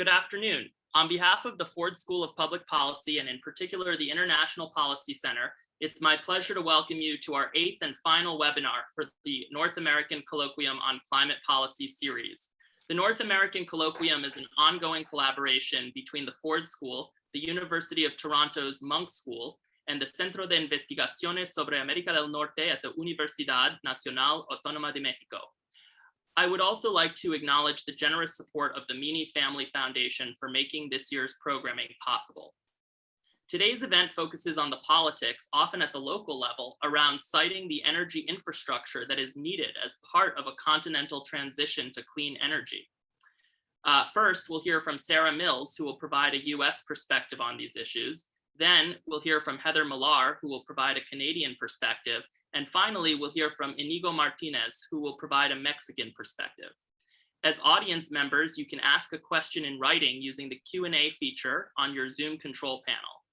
Good afternoon. On behalf of the Ford School of Public Policy and in particular the International Policy Center, it's my pleasure to welcome you to our eighth and final webinar for the North American Colloquium on Climate Policy series. The North American Colloquium is an ongoing collaboration between the Ford School, the University of Toronto's Munk School, and the Centro de Investigaciones sobre América del Norte at the Universidad Nacional Autónoma de México. I would also like to acknowledge the generous support of the Meany Family Foundation for making this year's programming possible. Today's event focuses on the politics, often at the local level, around siting the energy infrastructure that is needed as part of a continental transition to clean energy. Uh, first, we'll hear from Sarah Mills, who will provide a US perspective on these issues. Then we'll hear from Heather Millar, who will provide a Canadian perspective. And finally, we'll hear from Inigo Martinez, who will provide a Mexican perspective. As audience members, you can ask a question in writing using the Q&A feature on your Zoom control panel.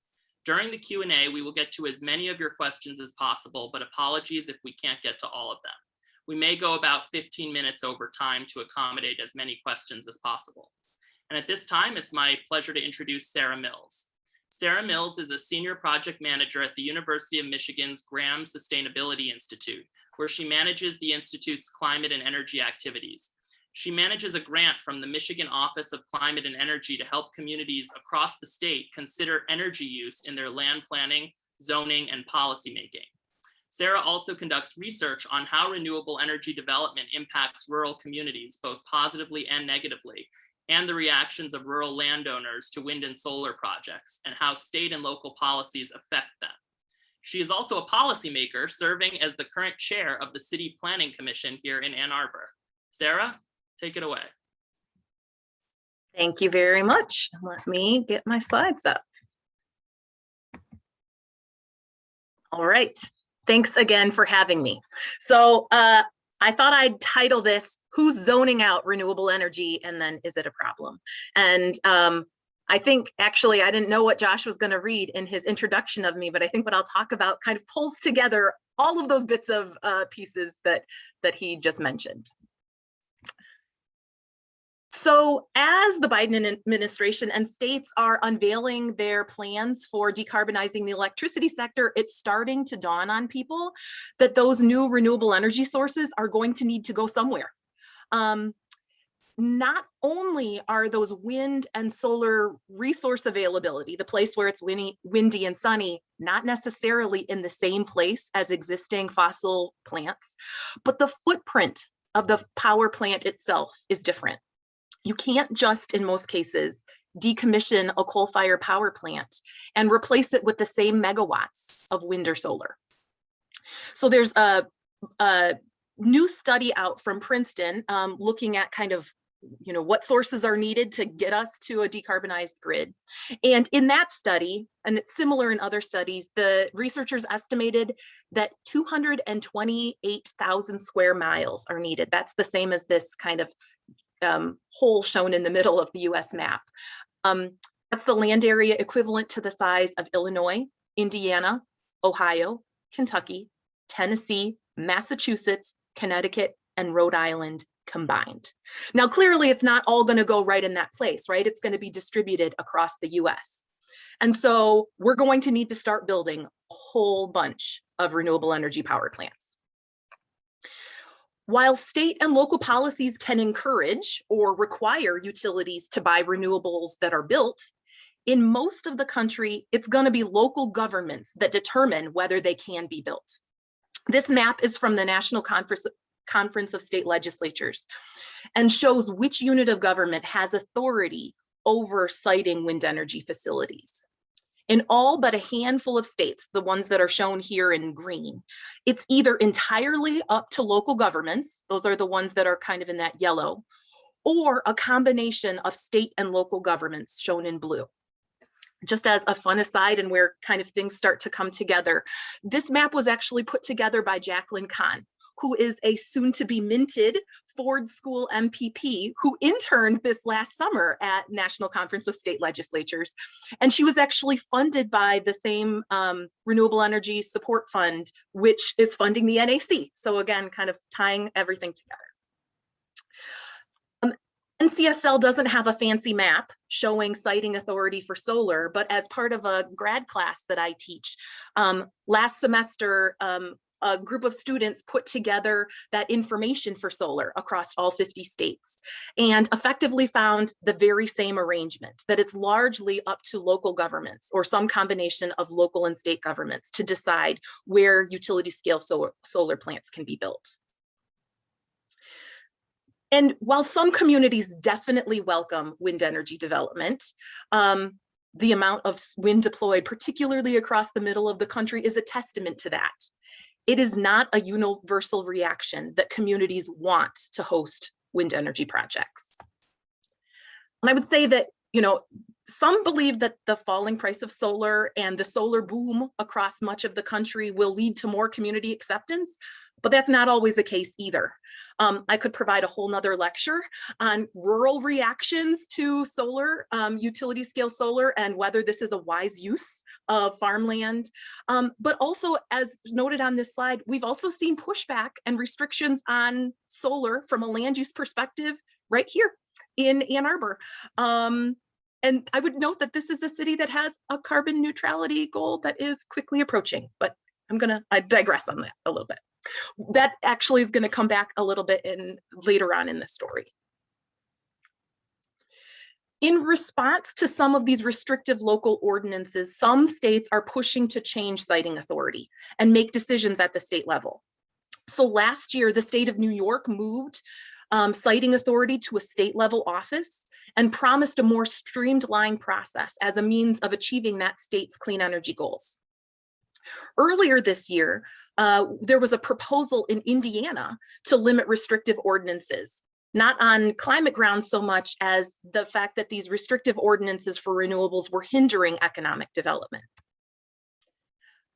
During the Q&A, we will get to as many of your questions as possible, but apologies if we can't get to all of them. We may go about 15 minutes over time to accommodate as many questions as possible. And at this time, it's my pleasure to introduce Sarah Mills. Sarah Mills is a senior project manager at the University of Michigan's Graham Sustainability Institute, where she manages the Institute's climate and energy activities. She manages a grant from the Michigan Office of Climate and Energy to help communities across the state consider energy use in their land planning, zoning, and policymaking. Sarah also conducts research on how renewable energy development impacts rural communities, both positively and negatively, and the reactions of rural landowners to wind and solar projects, and how state and local policies affect them. She is also a policymaker, serving as the current chair of the City Planning Commission here in Ann Arbor. Sarah, Take it away. Thank you very much. Let me get my slides up. All right. Thanks again for having me. So uh, I thought I'd title this, Who's Zoning Out Renewable Energy and then Is It a Problem? And um, I think actually I didn't know what Josh was going to read in his introduction of me, but I think what I'll talk about kind of pulls together all of those bits of uh, pieces that that he just mentioned. So as the Biden administration and states are unveiling their plans for decarbonizing the electricity sector, it's starting to dawn on people that those new renewable energy sources are going to need to go somewhere. Um, not only are those wind and solar resource availability, the place where it's windy, windy and sunny, not necessarily in the same place as existing fossil plants, but the footprint of the power plant itself is different. You can't just, in most cases, decommission a coal-fired power plant and replace it with the same megawatts of wind or solar. So there's a, a new study out from Princeton um, looking at kind of you know, what sources are needed to get us to a decarbonized grid. And in that study, and it's similar in other studies, the researchers estimated that 228,000 square miles are needed. That's the same as this kind of um, hole shown in the middle of the US map. Um, that's the land area equivalent to the size of Illinois, Indiana, Ohio, Kentucky, Tennessee, Massachusetts, Connecticut, and Rhode Island combined. Now, clearly it's not all gonna go right in that place, right? It's gonna be distributed across the US. And so we're going to need to start building a whole bunch of renewable energy power plants. While state and local policies can encourage or require utilities to buy renewables that are built, in most of the country, it's gonna be local governments that determine whether they can be built. This map is from the National Conference, Conference of State Legislatures and shows which unit of government has authority over siting wind energy facilities in all but a handful of states, the ones that are shown here in green, it's either entirely up to local governments, those are the ones that are kind of in that yellow, or a combination of state and local governments shown in blue. Just as a fun aside and where kind of things start to come together, this map was actually put together by Jacqueline Kahn, who is a soon to be minted Ford School MPP who interned this last summer at National Conference of State Legislatures. And she was actually funded by the same um, Renewable Energy Support Fund, which is funding the NAC. So again, kind of tying everything together. Um, NCSL doesn't have a fancy map showing siting authority for solar, but as part of a grad class that I teach, um, last semester, um, a group of students put together that information for solar across all 50 states and effectively found the very same arrangement, that it's largely up to local governments or some combination of local and state governments to decide where utility scale solar, solar plants can be built. And while some communities definitely welcome wind energy development, um, the amount of wind deployed, particularly across the middle of the country, is a testament to that. It is not a universal reaction that communities want to host wind energy projects. And I would say that, you know, some believe that the falling price of solar and the solar boom across much of the country will lead to more community acceptance, but that's not always the case either. Um, I could provide a whole nother lecture on rural reactions to solar, um, utility scale solar, and whether this is a wise use of farmland. Um, but also, as noted on this slide, we've also seen pushback and restrictions on solar from a land use perspective right here in Ann Arbor. Um, and I would note that this is the city that has a carbon neutrality goal that is quickly approaching, but I'm gonna I digress on that a little bit. That actually is gonna come back a little bit in later on in the story. In response to some of these restrictive local ordinances, some states are pushing to change siting authority and make decisions at the state level. So last year, the state of New York moved um, siting authority to a state level office and promised a more streamlined process as a means of achieving that state's clean energy goals. Earlier this year, uh, there was a proposal in Indiana to limit restrictive ordinances, not on climate grounds so much as the fact that these restrictive ordinances for renewables were hindering economic development.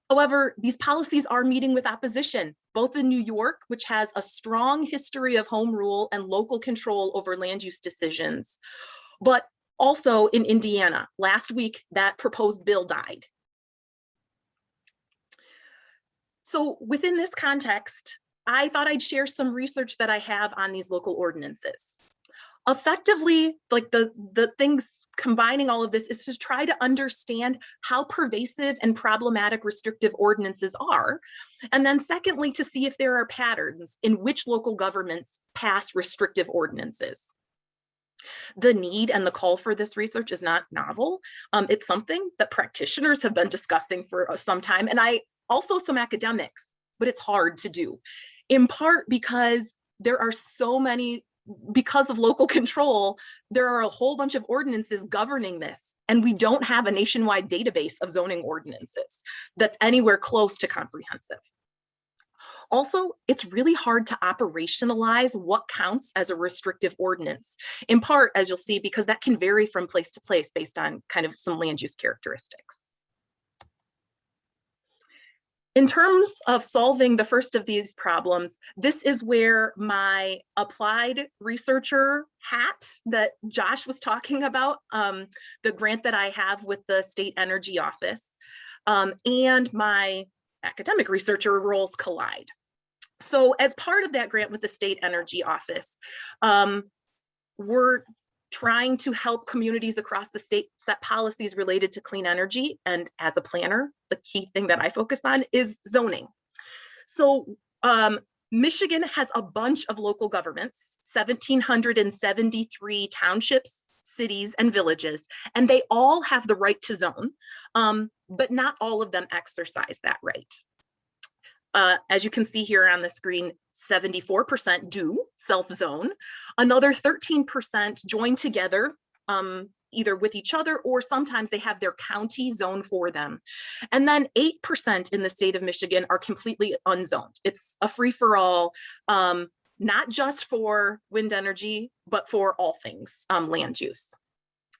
However, these policies are meeting with opposition, both in New York, which has a strong history of home rule and local control over land use decisions, but also in Indiana. Last week, that proposed bill died. So within this context, I thought I'd share some research that I have on these local ordinances. Effectively, like the, the things combining all of this is to try to understand how pervasive and problematic restrictive ordinances are. And then secondly, to see if there are patterns in which local governments pass restrictive ordinances. The need and the call for this research is not novel. Um, it's something that practitioners have been discussing for uh, some time, and I also some academics, but it's hard to do. In part because there are so many because of local control, there are a whole bunch of ordinances governing this, and we don't have a nationwide database of zoning ordinances that's anywhere close to comprehensive. Also, it's really hard to operationalize what counts as a restrictive ordinance, in part, as you'll see, because that can vary from place to place based on kind of some land use characteristics. In terms of solving the first of these problems, this is where my applied researcher hat that Josh was talking about, um, the grant that I have with the State Energy Office, um, and my academic researcher roles collide. So as part of that grant with the State Energy Office, um, we're trying to help communities across the state set policies related to clean energy. And as a planner, the key thing that I focus on is zoning. So um, Michigan has a bunch of local governments, 1,773 townships, cities, and villages, and they all have the right to zone, um, but not all of them exercise that right. Uh, as you can see here on the screen, 74% do self-zone. Another 13% join together um, either with each other or sometimes they have their county zone for them. And then 8% in the state of Michigan are completely unzoned. It's a free for all, um, not just for wind energy, but for all things um, land use.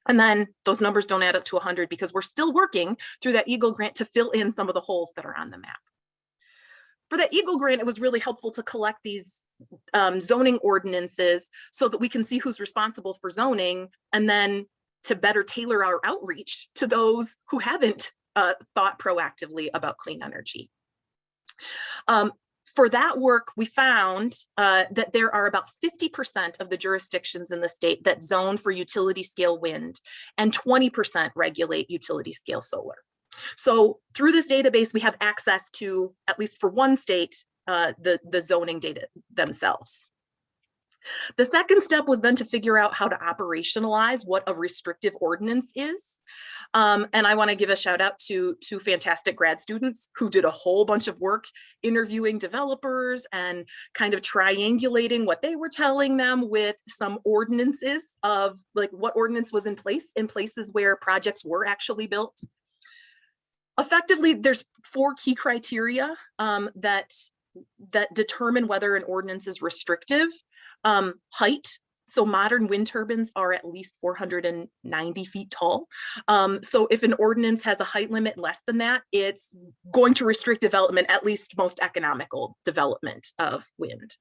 And then those numbers don't add up to 100 because we're still working through that EAGLE grant to fill in some of the holes that are on the map for the EAGLE grant, it was really helpful to collect these um, zoning ordinances so that we can see who's responsible for zoning and then to better tailor our outreach to those who haven't uh, thought proactively about clean energy. Um, for that work, we found uh, that there are about 50% of the jurisdictions in the state that zone for utility scale wind and 20% regulate utility scale solar. So through this database, we have access to, at least for one state, uh, the, the zoning data themselves. The second step was then to figure out how to operationalize what a restrictive ordinance is. Um, and I want to give a shout out to two fantastic grad students who did a whole bunch of work interviewing developers and kind of triangulating what they were telling them with some ordinances of like what ordinance was in place in places where projects were actually built. Effectively, there's four key criteria um, that that determine whether an ordinance is restrictive. Um, height, so modern wind turbines are at least 490 feet tall. Um, so if an ordinance has a height limit less than that, it's going to restrict development, at least most economical development of wind.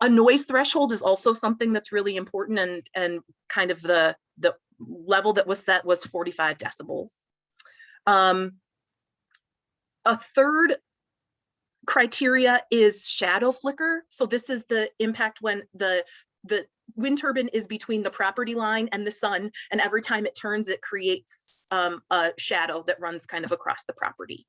A noise threshold is also something that's really important and, and kind of the, the level that was set was 45 decibels. Um, a third criteria is shadow flicker. So this is the impact when the the wind turbine is between the property line and the sun, and every time it turns, it creates um, a shadow that runs kind of across the property.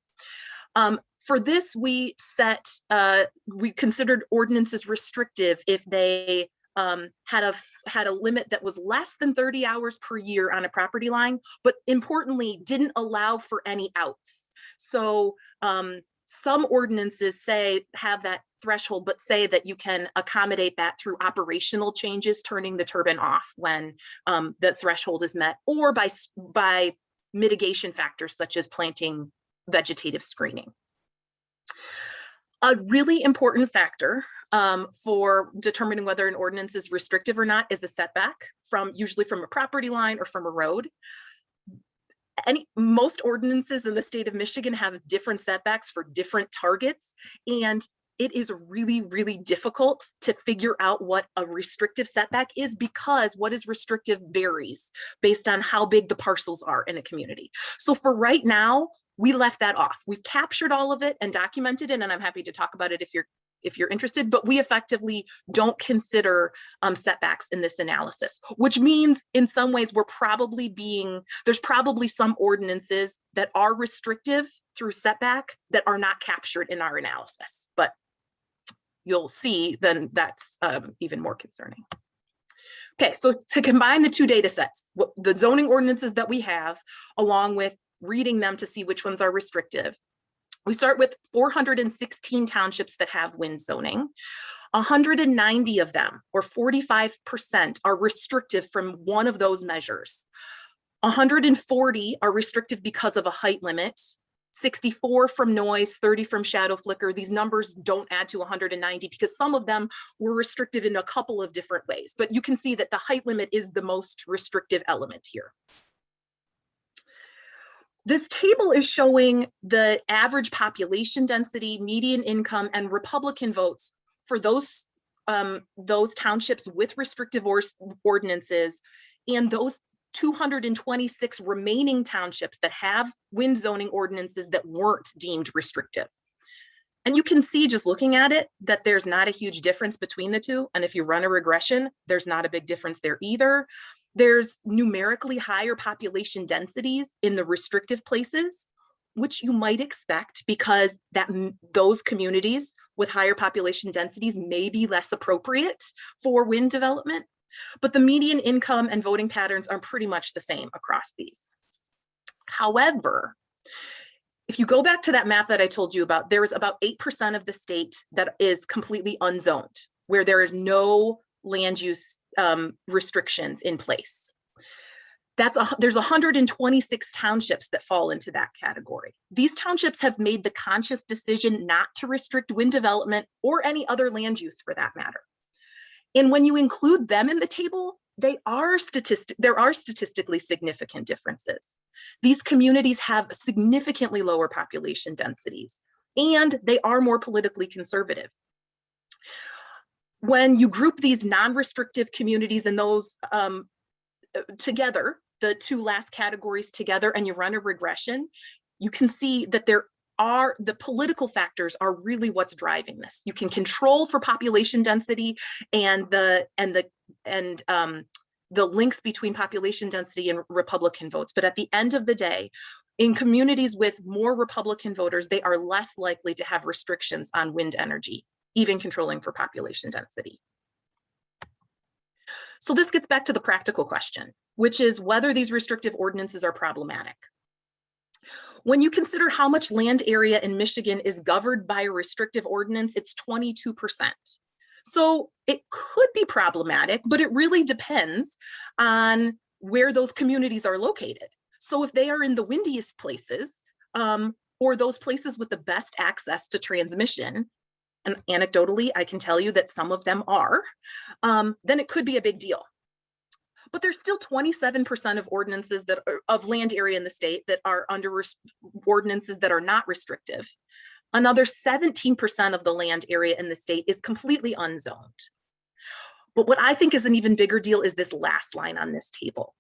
Um, for this, we set, uh, we considered ordinances restrictive if they um, had a had a limit that was less than 30 hours per year on a property line, but importantly, didn't allow for any outs. So um, some ordinances say have that threshold, but say that you can accommodate that through operational changes, turning the turbine off when um, the threshold is met, or by, by mitigation factors such as planting vegetative screening. A really important factor um, for determining whether an ordinance is restrictive or not is a setback from usually from a property line or from a road any most ordinances in the state of Michigan have different setbacks for different targets. And it is really, really difficult to figure out what a restrictive setback is because what is restrictive varies based on how big the parcels are in a community. So for right now, we left that off. We've captured all of it and documented it, and I'm happy to talk about it if you're if you're interested, but we effectively don't consider um, setbacks in this analysis, which means in some ways we're probably being, there's probably some ordinances that are restrictive through setback that are not captured in our analysis, but you'll see then that's um, even more concerning. Okay, so to combine the two data sets, the zoning ordinances that we have, along with reading them to see which ones are restrictive, we start with 416 townships that have wind zoning. 190 of them, or 45%, are restrictive from one of those measures. 140 are restrictive because of a height limit. 64 from noise, 30 from shadow flicker. These numbers don't add to 190 because some of them were restrictive in a couple of different ways, but you can see that the height limit is the most restrictive element here. This table is showing the average population density, median income, and Republican votes for those, um, those townships with restrictive or ordinances and those 226 remaining townships that have wind zoning ordinances that weren't deemed restrictive. And you can see just looking at it that there's not a huge difference between the two. And if you run a regression, there's not a big difference there either. There's numerically higher population densities in the restrictive places, which you might expect because that those communities with higher population densities may be less appropriate for wind development. But the median income and voting patterns are pretty much the same across these. However, if you go back to that map that I told you about, there is about 8% of the state that is completely unzoned, where there is no land use um, restrictions in place. That's a, there's 126 townships that fall into that category. These townships have made the conscious decision not to restrict wind development or any other land use for that matter. And when you include them in the table, they are statistic, there are statistically significant differences. These communities have significantly lower population densities, and they are more politically conservative when you group these non-restrictive communities and those um, uh, together, the two last categories together, and you run a regression, you can see that there are the political factors are really what's driving this. You can control for population density and the and the and um, the links between population density and Republican votes. But at the end of the day, in communities with more Republican voters, they are less likely to have restrictions on wind energy, even controlling for population density. So this gets back to the practical question, which is whether these restrictive ordinances are problematic. When you consider how much land area in Michigan is governed by a restrictive ordinance, it's 22%. So it could be problematic, but it really depends on where those communities are located. So if they are in the windiest places, um, or those places with the best access to transmission, and anecdotally, I can tell you that some of them are, um, then it could be a big deal. But there's still 27% of ordinances that are of land area in the state that are under ordinances that are not restrictive. Another 17% of the land area in the state is completely unzoned. But what I think is an even bigger deal is this last line on this table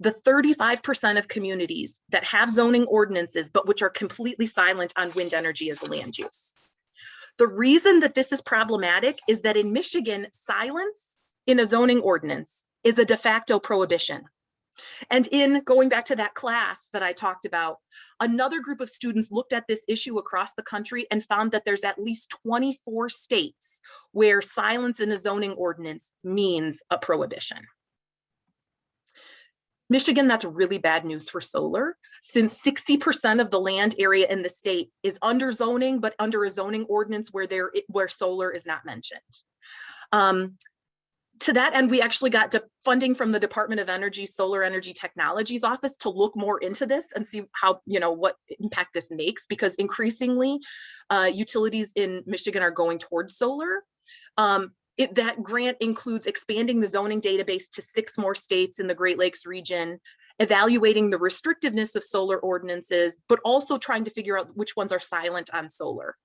the 35% of communities that have zoning ordinances, but which are completely silent on wind energy as a land use. The reason that this is problematic is that in Michigan, silence in a zoning ordinance is a de facto prohibition. And in going back to that class that I talked about, another group of students looked at this issue across the country and found that there's at least 24 states where silence in a zoning ordinance means a prohibition. Michigan, that's really bad news for solar, since 60% of the land area in the state is under zoning, but under a zoning ordinance where there where solar is not mentioned. Um, to that end, we actually got funding from the Department of Energy Solar Energy Technologies Office to look more into this and see how, you know, what impact this makes, because increasingly uh, utilities in Michigan are going towards solar. Um, it, that grant includes expanding the zoning database to six more states in the Great Lakes region, evaluating the restrictiveness of solar ordinances, but also trying to figure out which ones are silent on solar.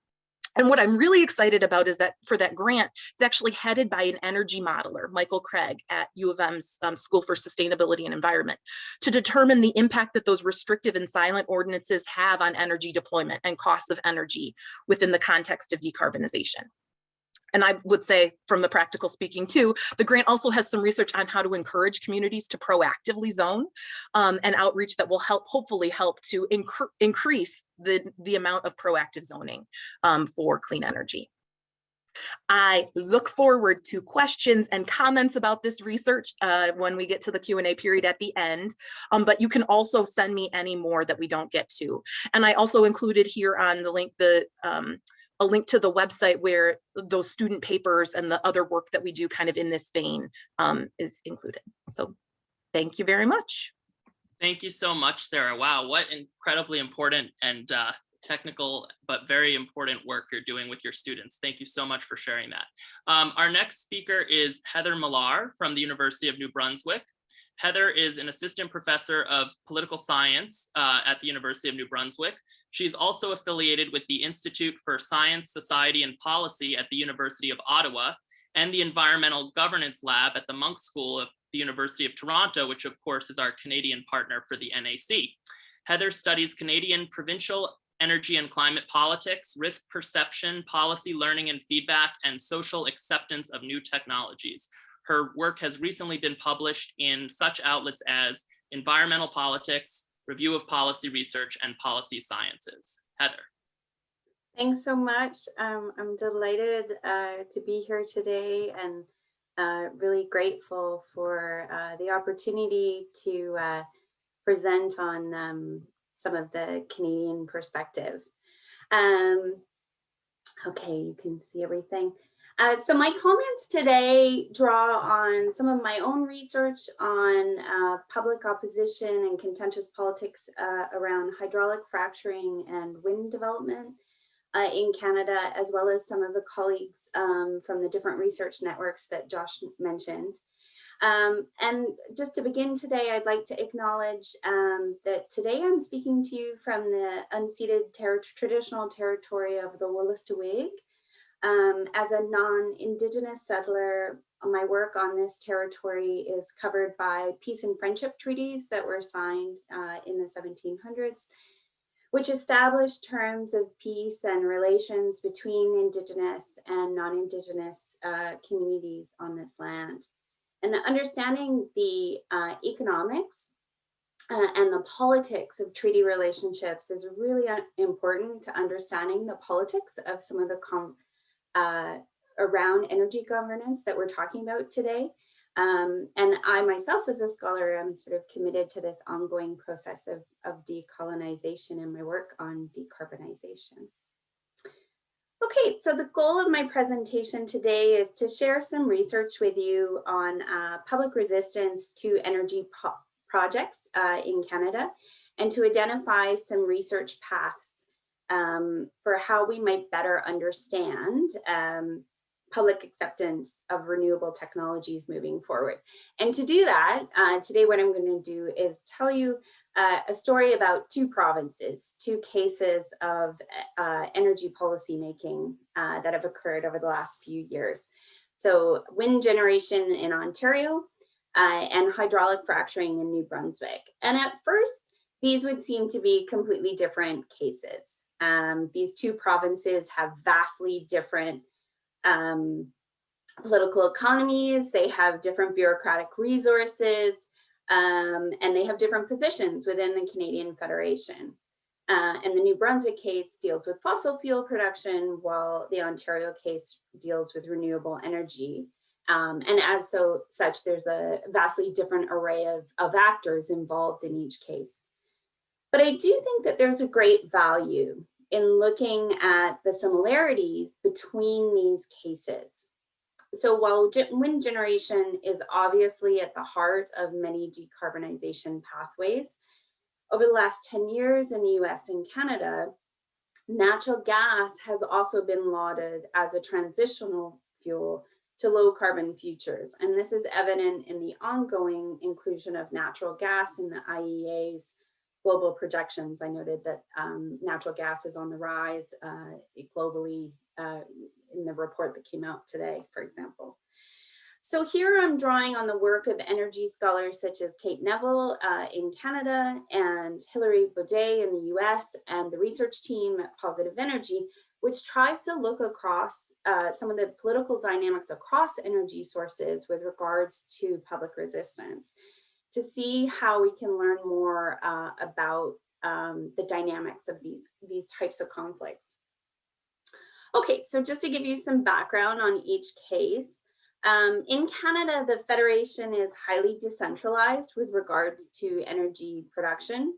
And what I'm really excited about is that for that grant, it's actually headed by an energy modeler, Michael Craig at U of M's um, School for Sustainability and Environment, to determine the impact that those restrictive and silent ordinances have on energy deployment and costs of energy within the context of decarbonization and I would say from the practical speaking too, the grant also has some research on how to encourage communities to proactively zone um, and outreach that will help hopefully help to increase the, the amount of proactive zoning um, for clean energy. I look forward to questions and comments about this research uh, when we get to the Q&A period at the end, um, but you can also send me any more that we don't get to. And I also included here on the link the um, a link to the website where those student papers and the other work that we do kind of in this vein um, is included. So thank you very much. Thank you so much, Sarah. Wow, what incredibly important and uh, technical, but very important work you're doing with your students. Thank you so much for sharing that. Um, our next speaker is Heather Millar from the University of New Brunswick. Heather is an assistant professor of political science uh, at the University of New Brunswick. She's also affiliated with the Institute for Science, Society, and Policy at the University of Ottawa and the Environmental Governance Lab at the Munk School of the University of Toronto, which of course is our Canadian partner for the NAC. Heather studies Canadian provincial energy and climate politics, risk perception, policy learning and feedback, and social acceptance of new technologies. Her work has recently been published in such outlets as Environmental Politics, Review of Policy Research, and Policy Sciences. Heather. Thanks so much. Um, I'm delighted uh, to be here today and uh, really grateful for uh, the opportunity to uh, present on um, some of the Canadian perspective. Um, okay, you can see everything. Uh, so my comments today draw on some of my own research on uh, public opposition and contentious politics uh, around hydraulic fracturing and wind development uh, in Canada, as well as some of the colleagues um, from the different research networks that Josh mentioned. Um, and just to begin today, I'd like to acknowledge um, that today I'm speaking to you from the unceded ter traditional territory of the Wolastoqiyik, um, as a non-Indigenous settler, my work on this territory is covered by peace and friendship treaties that were signed uh, in the 1700s, which established terms of peace and relations between Indigenous and non-Indigenous uh, communities on this land. And understanding the uh, economics uh, and the politics of treaty relationships is really uh, important to understanding the politics of some of the uh, around energy governance that we're talking about today. Um, and I myself as a scholar am sort of committed to this ongoing process of, of decolonization and my work on decarbonization. Okay, so the goal of my presentation today is to share some research with you on uh, public resistance to energy projects uh, in Canada and to identify some research paths um, for how we might better understand um, public acceptance of renewable technologies moving forward. And to do that, uh, today what I'm going to do is tell you uh, a story about two provinces, two cases of uh, energy policy making uh, that have occurred over the last few years. So wind generation in Ontario uh, and hydraulic fracturing in New Brunswick. And at first, these would seem to be completely different cases. Um, these two provinces have vastly different um, political economies, they have different bureaucratic resources, um, and they have different positions within the Canadian Federation. Uh, and the New Brunswick case deals with fossil fuel production, while the Ontario case deals with renewable energy. Um, and as so such, there's a vastly different array of, of actors involved in each case. But I do think that there's a great value in looking at the similarities between these cases. So while wind generation is obviously at the heart of many decarbonization pathways, over the last 10 years in the US and Canada, natural gas has also been lauded as a transitional fuel to low carbon futures. And this is evident in the ongoing inclusion of natural gas in the IEA's global projections, I noted that um, natural gas is on the rise uh, globally uh, in the report that came out today, for example. So here I'm drawing on the work of energy scholars such as Kate Neville uh, in Canada and Hilary Boudet in the US and the research team at Positive Energy, which tries to look across uh, some of the political dynamics across energy sources with regards to public resistance to see how we can learn more uh, about um, the dynamics of these, these types of conflicts. Okay, so just to give you some background on each case, um, in Canada, the Federation is highly decentralized with regards to energy production.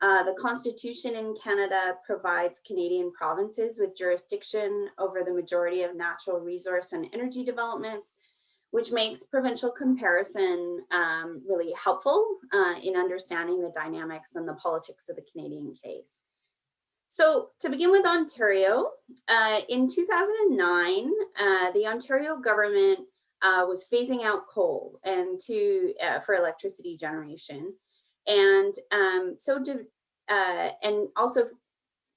Uh, the Constitution in Canada provides Canadian provinces with jurisdiction over the majority of natural resource and energy developments, which makes provincial comparison um, really helpful uh, in understanding the dynamics and the politics of the Canadian case. So to begin with Ontario, uh, in 2009, uh, the Ontario government uh, was phasing out coal and to uh, for electricity generation. And um, so to, uh, and also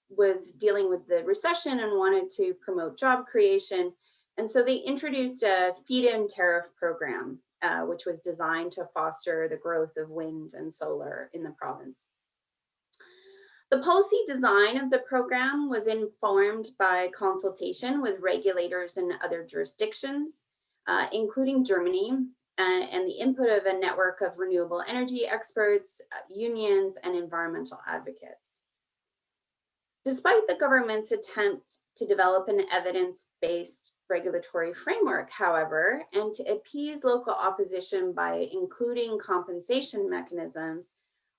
was dealing with the recession and wanted to promote job creation and so they introduced a feed-in tariff program, uh, which was designed to foster the growth of wind and solar in the province. The policy design of the program was informed by consultation with regulators in other jurisdictions, uh, including Germany, uh, and the input of a network of renewable energy experts, uh, unions, and environmental advocates. Despite the government's attempt to develop an evidence-based regulatory framework, however, and to appease local opposition by including compensation mechanisms,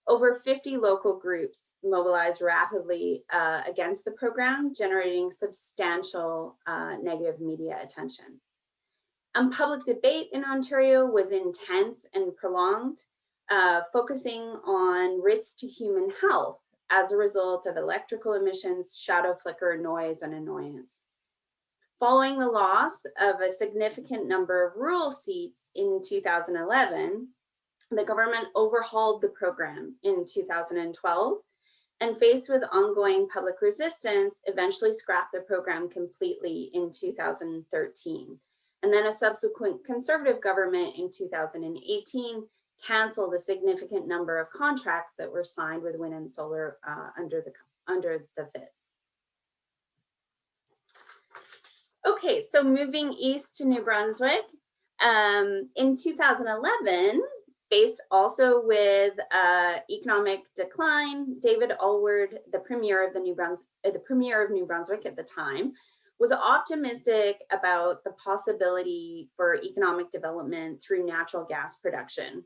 over 50 local groups mobilized rapidly uh, against the program, generating substantial uh, negative media attention. And public debate in Ontario was intense and prolonged, uh, focusing on risks to human health as a result of electrical emissions, shadow flicker, noise, and annoyance. Following the loss of a significant number of rural seats in 2011, the government overhauled the program in 2012 and faced with ongoing public resistance, eventually scrapped the program completely in 2013. And then a subsequent conservative government in 2018 canceled a significant number of contracts that were signed with wind and solar uh, under the under the FIT. Okay, so moving east to New Brunswick, um, in 2011, faced also with uh, economic decline, David Alward, the premier of the New Brunswick, uh, the premier of New Brunswick at the time, was optimistic about the possibility for economic development through natural gas production.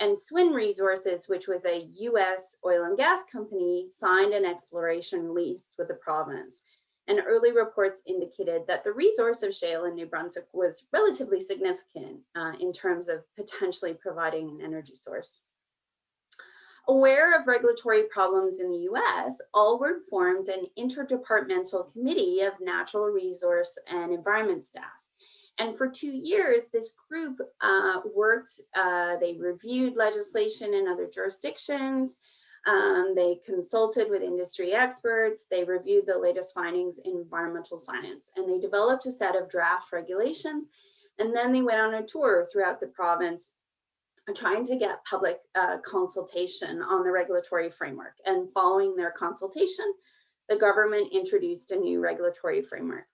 And SWN Resources, which was a US oil and gas company, signed an exploration lease with the province. And early reports indicated that the resource of shale in New Brunswick was relatively significant uh, in terms of potentially providing an energy source. Aware of regulatory problems in the US, Alward formed an interdepartmental committee of natural resource and environment staff. And for two years, this group uh, worked, uh, they reviewed legislation in other jurisdictions, um, they consulted with industry experts, they reviewed the latest findings in environmental science, and they developed a set of draft regulations. And then they went on a tour throughout the province trying to get public uh, consultation on the regulatory framework. And following their consultation, the government introduced a new regulatory framework.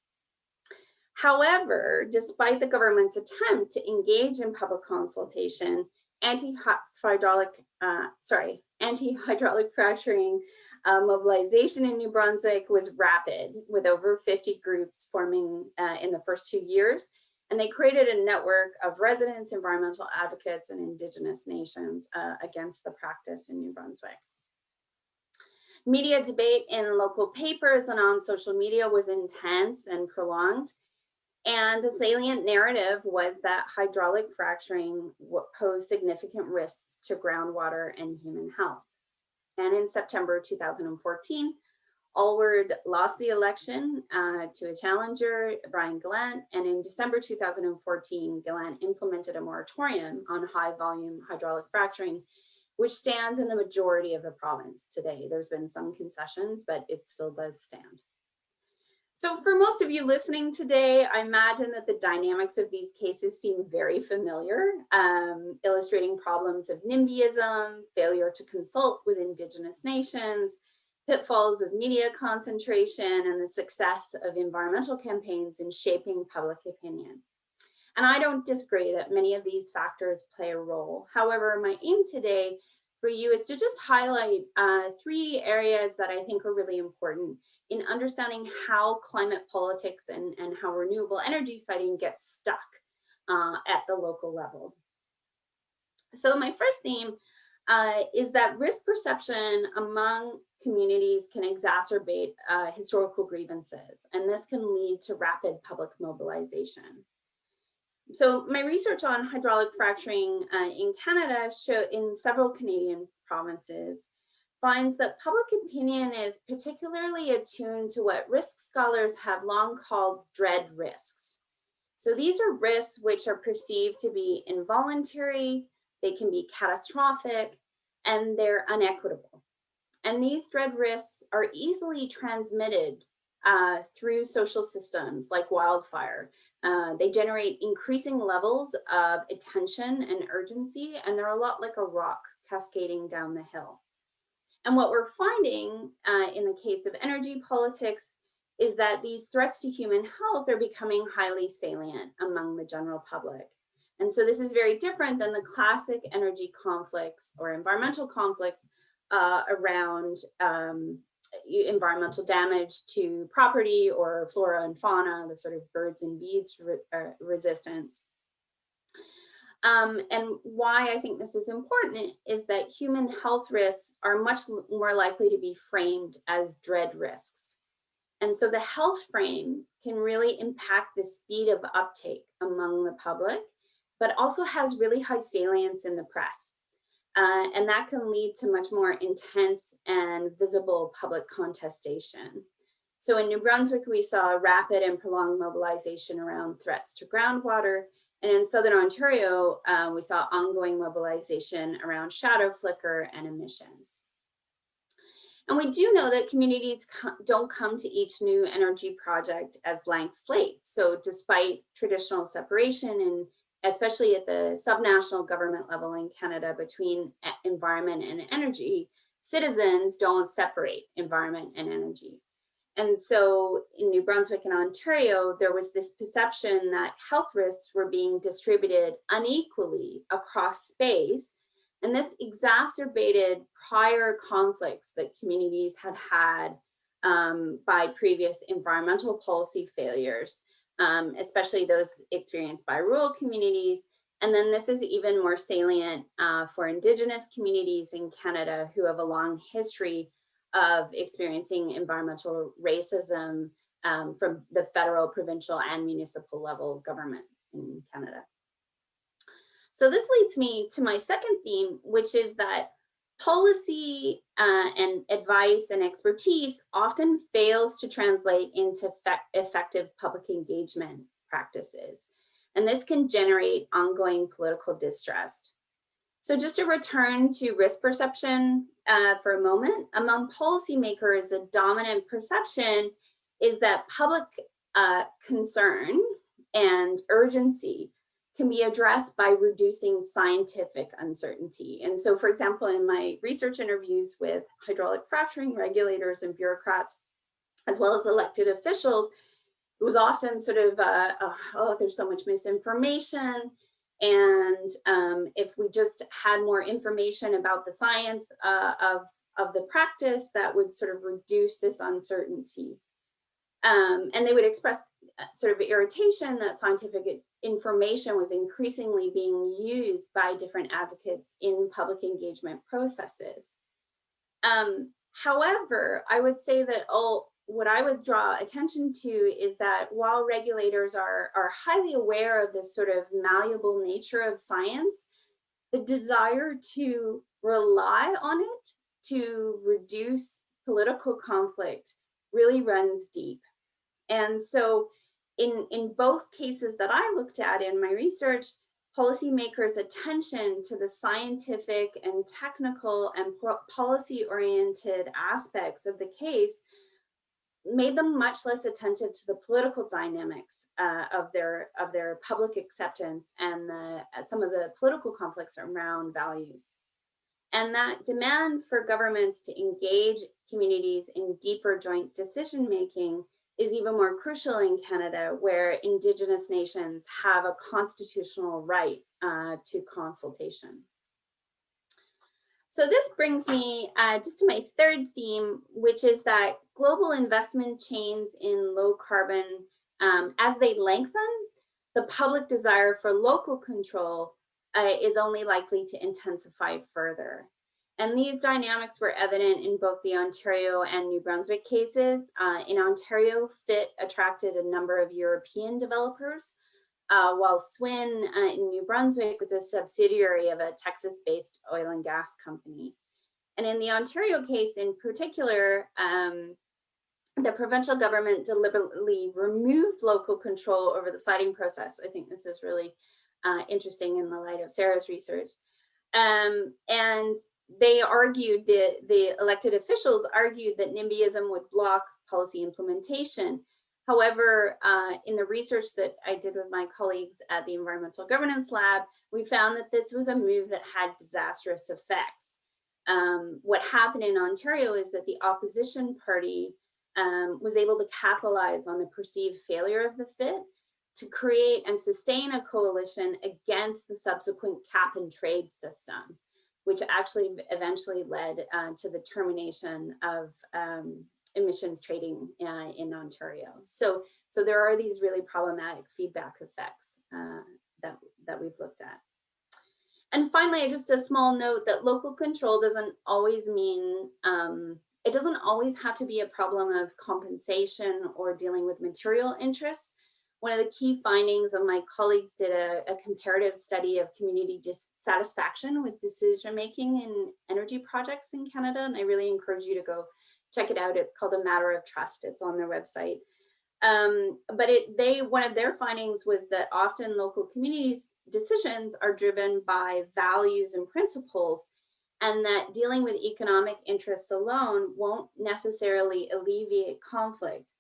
However, despite the government's attempt to engage in public consultation, anti-hydraulic, uh, sorry, anti-hydraulic fracturing uh, mobilization in New Brunswick was rapid with over 50 groups forming uh, in the first two years. And they created a network of residents, environmental advocates, and indigenous nations uh, against the practice in New Brunswick. Media debate in local papers and on social media was intense and prolonged. And a salient narrative was that hydraulic fracturing posed significant risks to groundwater and human health. And in September 2014, Alward lost the election uh, to a challenger, Brian Gallant, and in December 2014, Gallant implemented a moratorium on high volume hydraulic fracturing, which stands in the majority of the province today. There's been some concessions, but it still does stand. So for most of you listening today, I imagine that the dynamics of these cases seem very familiar, um, illustrating problems of NIMBYism, failure to consult with Indigenous nations, pitfalls of media concentration, and the success of environmental campaigns in shaping public opinion. And I don't disagree that many of these factors play a role. However, my aim today for you is to just highlight uh, three areas that I think are really important in understanding how climate politics and, and how renewable energy siting gets stuck uh, at the local level. So my first theme uh, is that risk perception among communities can exacerbate uh, historical grievances, and this can lead to rapid public mobilization. So my research on hydraulic fracturing uh, in Canada show in several Canadian provinces finds that public opinion is particularly attuned to what risk scholars have long called dread risks. So these are risks which are perceived to be involuntary, they can be catastrophic, and they're unequitable. And these dread risks are easily transmitted uh, through social systems like wildfire. Uh, they generate increasing levels of attention and urgency, and they're a lot like a rock cascading down the hill. And what we're finding uh, in the case of energy politics is that these threats to human health are becoming highly salient among the general public. And so this is very different than the classic energy conflicts or environmental conflicts uh, around um, environmental damage to property or flora and fauna, the sort of birds and bees re uh, resistance. Um, and why I think this is important is that human health risks are much more likely to be framed as dread risks. And so the health frame can really impact the speed of uptake among the public, but also has really high salience in the press. Uh, and that can lead to much more intense and visible public contestation. So in New Brunswick, we saw rapid and prolonged mobilization around threats to groundwater and in Southern Ontario, uh, we saw ongoing mobilization around shadow flicker and emissions. And we do know that communities co don't come to each new energy project as blank slates. So despite traditional separation and especially at the subnational government level in Canada between environment and energy, citizens don't separate environment and energy. And so in New Brunswick and Ontario, there was this perception that health risks were being distributed unequally across space. And this exacerbated prior conflicts that communities had had um, by previous environmental policy failures, um, especially those experienced by rural communities. And then this is even more salient uh, for Indigenous communities in Canada who have a long history of experiencing environmental racism um, from the federal, provincial, and municipal level government in Canada. So this leads me to my second theme, which is that policy uh, and advice and expertise often fails to translate into effective public engagement practices. And this can generate ongoing political distrust. So just to return to risk perception uh, for a moment, among policymakers, a dominant perception is that public uh, concern and urgency can be addressed by reducing scientific uncertainty. And so, for example, in my research interviews with hydraulic fracturing regulators and bureaucrats, as well as elected officials, it was often sort of, uh, oh, there's so much misinformation. And um, if we just had more information about the science uh, of, of the practice, that would sort of reduce this uncertainty. Um, and they would express uh, sort of irritation that scientific information was increasingly being used by different advocates in public engagement processes. Um, however, I would say that all, what I would draw attention to is that while regulators are, are highly aware of this sort of malleable nature of science, the desire to rely on it to reduce political conflict really runs deep. And so in, in both cases that I looked at in my research, policymakers' attention to the scientific and technical and policy-oriented aspects of the case made them much less attentive to the political dynamics uh, of their of their public acceptance and the, uh, some of the political conflicts around values. And that demand for governments to engage communities in deeper joint decision making is even more crucial in Canada, where Indigenous nations have a constitutional right uh, to consultation. So this brings me uh, just to my third theme, which is that global investment chains in low carbon, um, as they lengthen, the public desire for local control uh, is only likely to intensify further. And these dynamics were evident in both the Ontario and New Brunswick cases. Uh, in Ontario, FIT attracted a number of European developers, uh, while SWN uh, in New Brunswick was a subsidiary of a Texas-based oil and gas company. And in the Ontario case in particular, um, the provincial government deliberately removed local control over the siting process. I think this is really uh, interesting in the light of Sarah's research. Um, and they argued, the, the elected officials argued that NIMBYism would block policy implementation. However, uh, in the research that I did with my colleagues at the Environmental Governance Lab, we found that this was a move that had disastrous effects. Um, what happened in Ontario is that the opposition party um, was able to capitalize on the perceived failure of the FIT to create and sustain a coalition against the subsequent cap and trade system which actually eventually led uh, to the termination of um, emissions trading uh, in Ontario. So, so there are these really problematic feedback effects uh, that, that we've looked at. And finally, just a small note that local control doesn't always mean, um, it doesn't always have to be a problem of compensation or dealing with material interests one of the key findings of my colleagues did a, a comparative study of community dissatisfaction with decision making in energy projects in Canada. And I really encourage you to go check it out. It's called A Matter of Trust. It's on their website. Um, but it, they one of their findings was that often local communities decisions are driven by values and principles and that dealing with economic interests alone won't necessarily alleviate conflict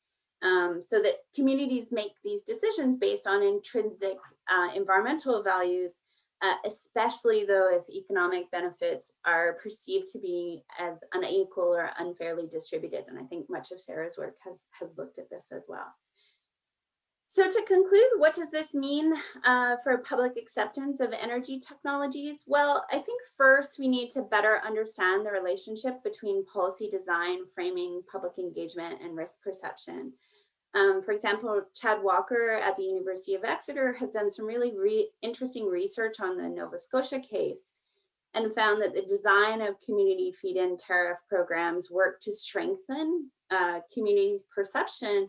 um, so that communities make these decisions based on intrinsic uh, environmental values, uh, especially though if economic benefits are perceived to be as unequal or unfairly distributed. And I think much of Sarah's work has, has looked at this as well. So to conclude, what does this mean uh, for public acceptance of energy technologies? Well, I think first we need to better understand the relationship between policy design, framing, public engagement, and risk perception. Um, for example, Chad Walker at the University of Exeter has done some really re interesting research on the Nova Scotia case and found that the design of community feed-in tariff programs work to strengthen uh, communities' perception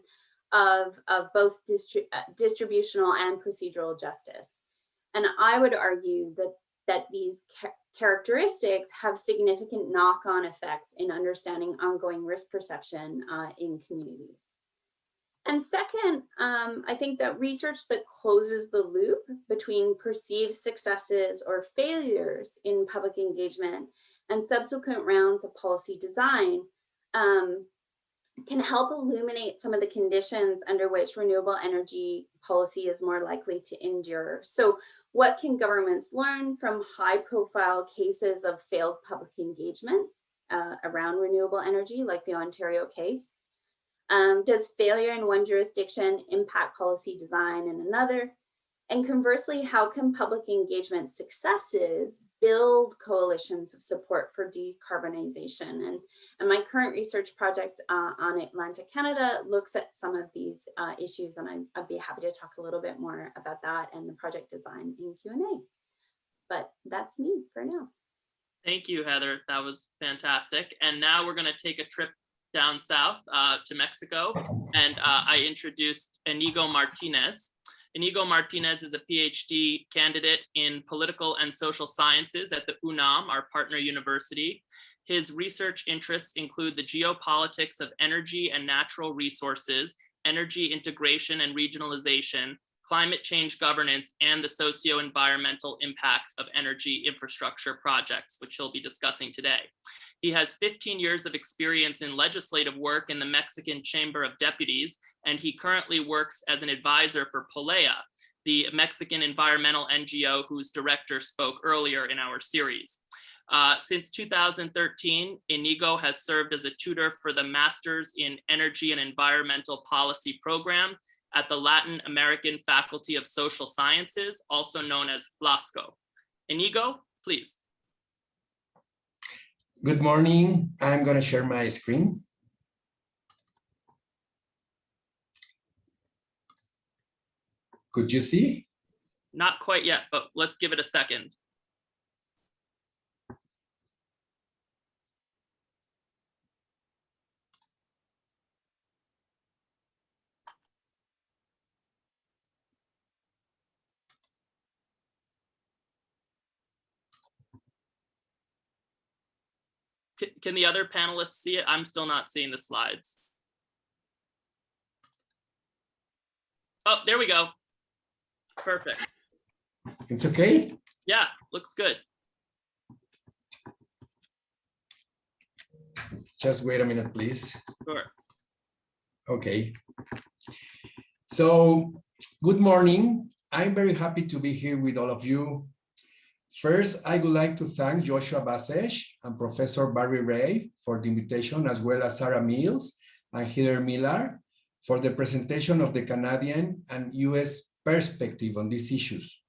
of, of both distri uh, distributional and procedural justice. And I would argue that, that these characteristics have significant knock-on effects in understanding ongoing risk perception uh, in communities. And second, um, I think that research that closes the loop between perceived successes or failures in public engagement and subsequent rounds of policy design um, can help illuminate some of the conditions under which renewable energy policy is more likely to endure. So what can governments learn from high profile cases of failed public engagement uh, around renewable energy, like the Ontario case? Um, does failure in one jurisdiction impact policy design in another? And conversely, how can public engagement successes build coalitions of support for decarbonization? And, and my current research project uh, on Atlantic Canada looks at some of these uh, issues, and I, I'd be happy to talk a little bit more about that and the project design in Q&A. But that's me for now. Thank you, Heather. That was fantastic. And now we're going to take a trip down south uh, to Mexico, and uh, I introduced Inigo Martinez. Inigo Martinez is a PhD candidate in political and social sciences at the UNAM, our partner university. His research interests include the geopolitics of energy and natural resources, energy integration and regionalization, climate change governance, and the socio-environmental impacts of energy infrastructure projects, which he'll be discussing today. He has 15 years of experience in legislative work in the Mexican Chamber of Deputies, and he currently works as an advisor for Polea, the Mexican environmental NGO whose director spoke earlier in our series. Uh, since 2013, Inigo has served as a tutor for the Masters in Energy and Environmental Policy program at the Latin American Faculty of Social Sciences, also known as FLACSO. Inigo, please. Good morning. I'm going to share my screen. Could you see? Not quite yet, but let's give it a second. Can, the other panelists see it? I'm still not seeing the slides. Oh, there we go. Perfect. It's okay? Yeah, looks good. Just wait a minute, please. Sure. Okay. So, good morning. I'm very happy to be here with all of you First, I would like to thank Joshua Basseches and Professor Barry Rabe for the invitation, as well as Sarah Mills and Heather Millar for the presentation of the Canadian and US perspective on these issues.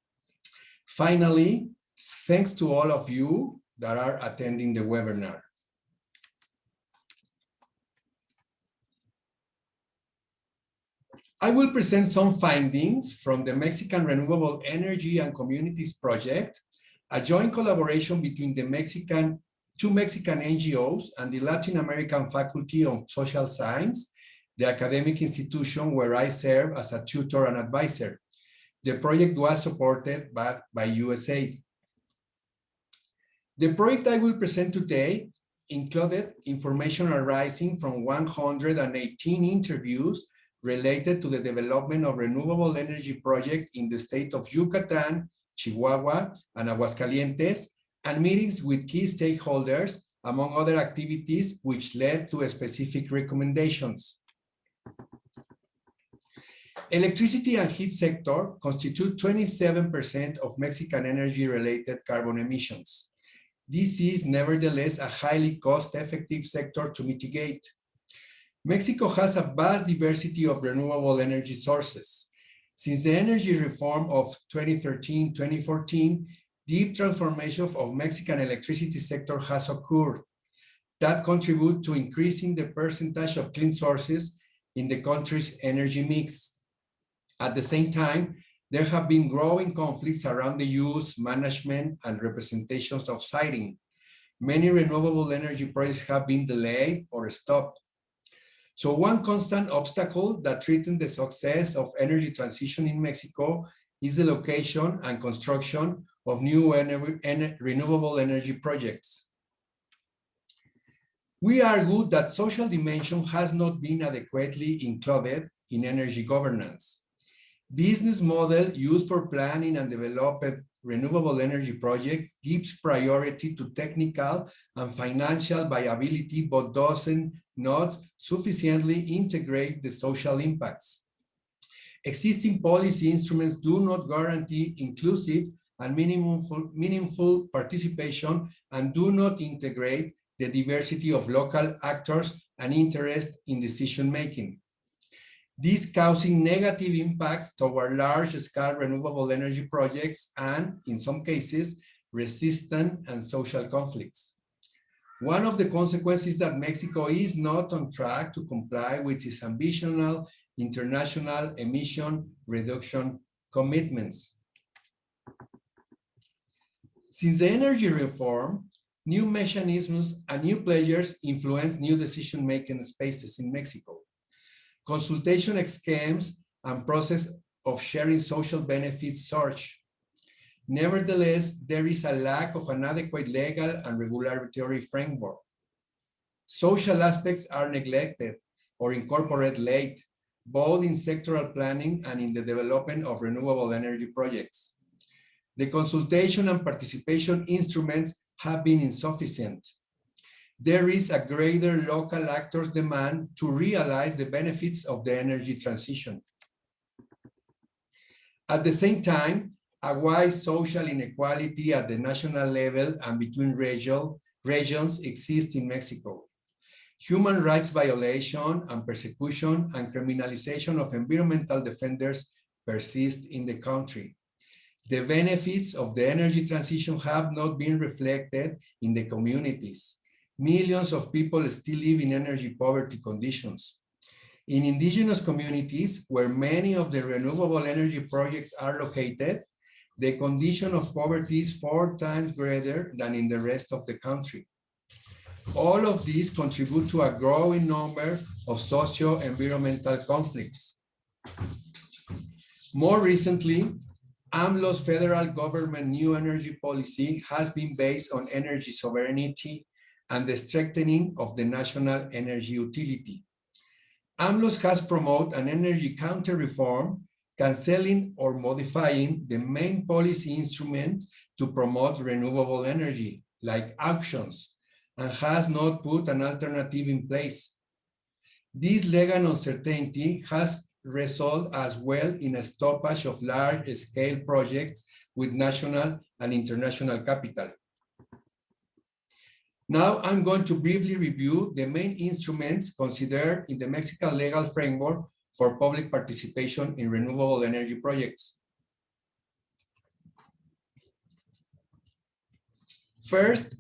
Finally, thanks to all of you that are attending the webinar. I will present some findings from the Mexican Renewable Energy and Communities Project a joint collaboration between the Mexican, two Mexican NGOs and the Latin American Faculty of Social Science, the academic institution where I serve as a tutor and advisor. The project was supported by, by USAID. The project I will present today included information arising from 118 interviews related to the development of renewable energy project in the state of Yucatan, Chihuahua, and Aguascalientes, and meetings with key stakeholders, among other activities which led to specific recommendations. Electricity and heat sector constitute 27% of Mexican energy-related carbon emissions. This is nevertheless a highly cost-effective sector to mitigate. Mexico has a vast diversity of renewable energy sources. Since the energy reform of 2013-2014, deep transformation of Mexican electricity sector has occurred that contribute to increasing the percentage of clean sources in the country's energy mix. At the same time, there have been growing conflicts around the use, management, and representations of siting. Many renewable energy projects have been delayed or stopped. So one constant obstacle that threatens the success of energy transition in Mexico is the location and construction of new ener ener renewable energy projects. We argue that social dimension has not been adequately included in energy governance. Business model used for planning and developing renewable energy projects gives priority to technical and financial viability, but doesn't not sufficiently integrate the social impacts. Existing policy instruments do not guarantee inclusive and meaningful, meaningful participation and do not integrate the diversity of local actors and interest in decision-making. This causing negative impacts toward large-scale renewable energy projects and, in some cases, resistant and social conflicts. One of the consequences is that Mexico is not on track to comply with its ambitional international emission reduction commitments. Since the energy reform, new mechanisms and new players influence new decision-making spaces in Mexico. Consultation schemes and process of sharing social benefits surge. Nevertheless, there is a lack of an adequate legal and regulatory framework. Social aspects are neglected or incorporated late, both in sectoral planning and in the development of renewable energy projects. The consultation and participation instruments have been insufficient. There is a greater local actors demand to realize the benefits of the energy transition. At the same time, a wide social inequality at the national level and between region, regions exists in Mexico. Human rights violation and persecution and criminalization of environmental defenders persist in the country. The benefits of the energy transition have not been reflected in the communities. Millions of people still live in energy poverty conditions. In indigenous communities, where many of the renewable energy projects are located, the condition of poverty is four times greater than in the rest of the country. All of these contribute to a growing number of socio-environmental conflicts. More recently, AMLO's federal government new energy policy has been based on energy sovereignty and the strengthening of the national energy utility. AMLOS has promoted an energy counter reform canceling or modifying the main policy instrument to promote renewable energy, like auctions, and has not put an alternative in place. This legal uncertainty has resulted as well in a stoppage of large-scale projects with national and international capital. Now I'm going to briefly review the main instruments considered in the Mexican legal framework for public participation in renewable energy projects. First,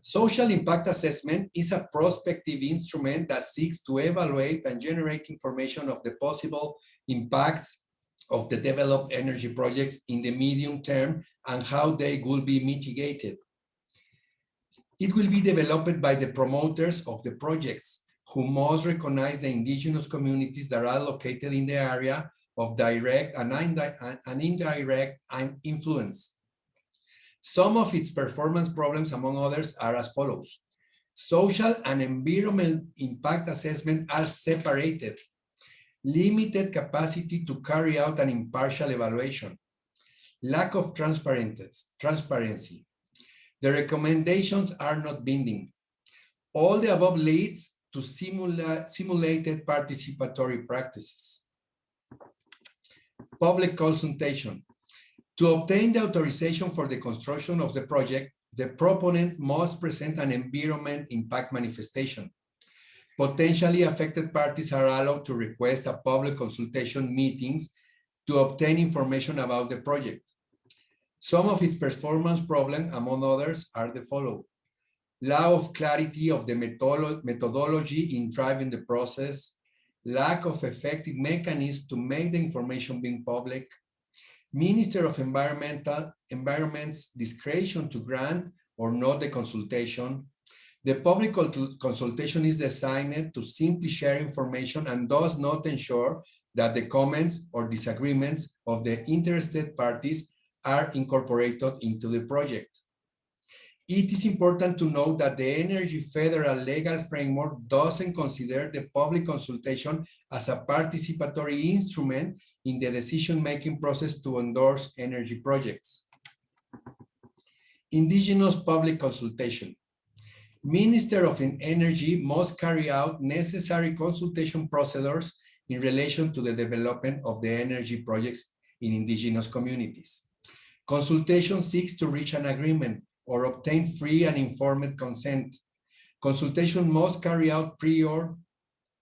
social impact assessment is a prospective instrument that seeks to evaluate and generate information of the possible impacts of the developed energy projects in the medium term and how they will be mitigated. It will be developed by the promoters of the projects who must recognize the indigenous communities that are located in the area of direct and, and indirect influence. Some of its performance problems, among others, are as follows. Social and environmental impact assessment are separated. Limited capacity to carry out an impartial evaluation. Lack of transparency. The recommendations are not binding. All the above leads to simula simulated participatory practices. Public consultation. To obtain the authorization for the construction of the project, the proponent must present an environment impact manifestation. Potentially affected parties are allowed to request a public consultation meetings to obtain information about the project. Some of its performance problems, among others, are the following. Lack of clarity of the methodology in driving the process, lack of effective mechanisms to make the information being public, Minister of Environmental Environment's discretion to grant or not the consultation. The public consultation is designed to simply share information and does not ensure that the comments or disagreements of the interested parties are incorporated into the project. It is important to note that the Energy Federal legal framework doesn't consider the public consultation as a participatory instrument in the decision-making process to endorse energy projects. Indigenous public consultation. Minister of Energy must carry out necessary consultation procedures in relation to the development of the energy projects in indigenous communities. Consultation seeks to reach an agreement or obtain free and informed consent. Consultation must carry out prior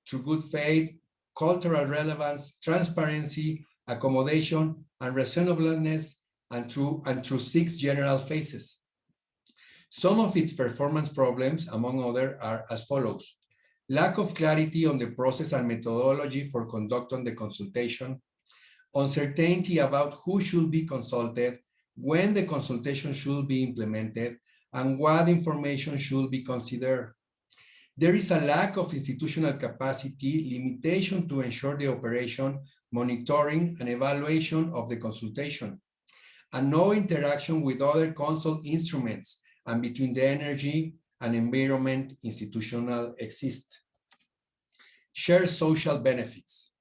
to good faith, cultural relevance, transparency, accommodation, and reasonableness, and through, and through six general phases. Some of its performance problems, among others, are as follows. Lack of clarity on the process and methodology for conducting the consultation, uncertainty about who should be consulted, when the consultation should be implemented, and what information should be considered. There is a lack of institutional capacity, limitation to ensure the operation, monitoring, and evaluation of the consultation, and no interaction with other consult instruments and between the energy and environment institutional exist. Share social benefits.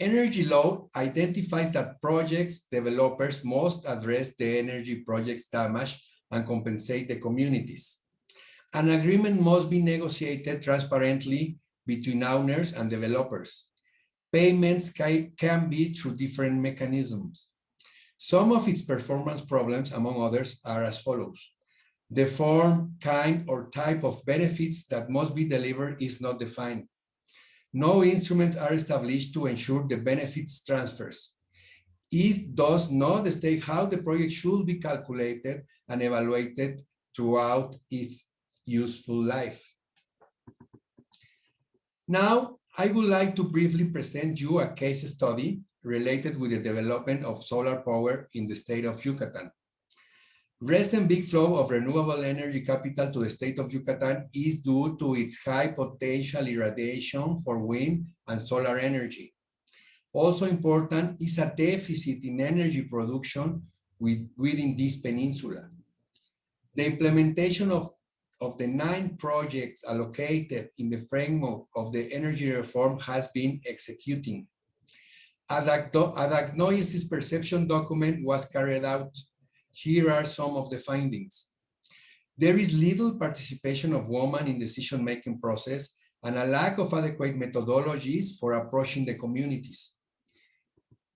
Energy law identifies that projects developers must address the energy project's damage and compensate the communities. An agreement must be negotiated transparently between owners and developers. Payments can be through different mechanisms. Some of its performance problems, among others, are as follows. The form, kind, or type of benefits that must be delivered is not defined. No instruments are established to ensure the benefits transfers. It does not state how the project should be calculated and evaluated throughout its useful life. Now, I would like to briefly present you a case study related with the development of solar power in the state of Yucatan. Recent big flow of renewable energy capital to the state of Yucatan is due to its high potential irradiation for wind and solar energy. Also important is a deficit in energy production with, within this peninsula. The implementation of, of the nine projects allocated in the framework of the energy reform has been executing. A, diagnosis perception document was carried out here are some of the findings. There is little participation of women in decision-making process and a lack of adequate methodologies for approaching the communities.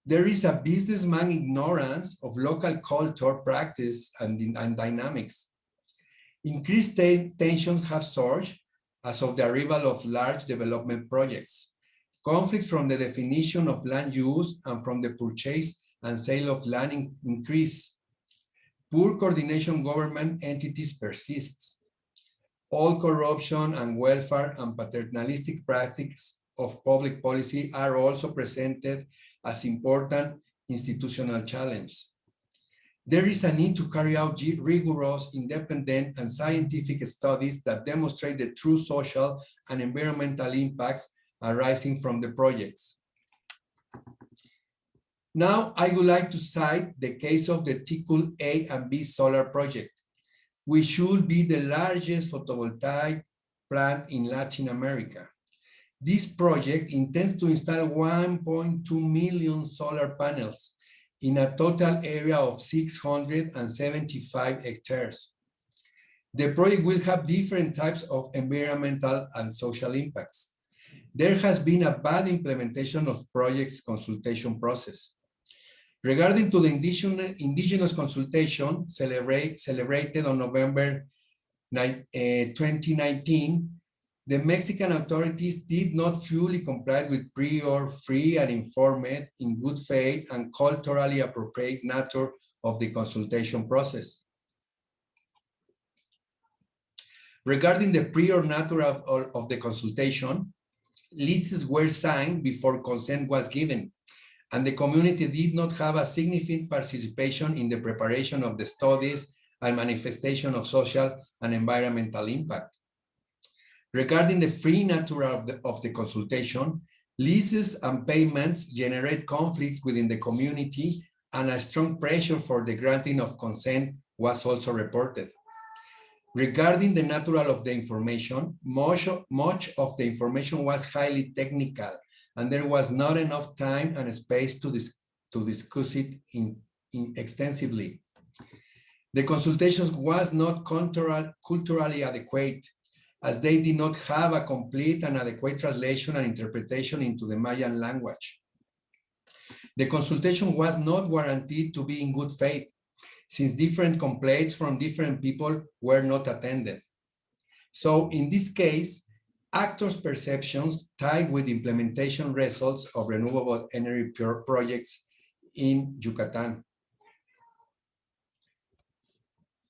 There is a businessman ignorance of local culture, practice, and, and dynamics. Increased tensions have surged as of the arrival of large development projects. Conflicts from the definition of land use and from the purchase and sale of land increase. Poor coordination government entities persists. All corruption and welfare and paternalistic practices of public policy are also presented as important institutional challenges. There is a need to carry out rigorous, independent, and scientific studies that demonstrate the true social and environmental impacts arising from the projects. Now, I would like to cite the case of the Ticul A and B solar project, which should be the largest photovoltaic plant in Latin America. This project intends to install 1.2 million solar panels in a total area of 675 hectares. The project will have different types of environmental and social impacts. There has been a bad implementation of project's consultation process. Regarding to the indigenous, indigenous consultation celebrate, celebrated on November eh, 2019, the Mexican authorities did not fully comply with prior, free and informed, in good faith and culturally appropriate nature of the consultation process. Regarding the prior nature of- of the consultation, leases were signed before consent was given, and the community did not have a significant participation in the preparation of the studies and manifestation of social and environmental impact. Regarding the free nature of the, of the consultation, leases and payments generate conflicts within the community and a strong pressure for the granting of consent was also reported. Regarding the natural of the information, much, much of the information was highly technical and there was not enough time and space to, dis, to discuss it in, in extensively. The consultations was not cultural, culturally adequate as they did not have a complete and adequate translation and interpretation into the Mayan language. The consultation was not guaranteed to be in good faith since different complaints from different people were not attended. So in this case, actors' perceptions tied with implementation results of renewable energy pro- projects in Yucatan.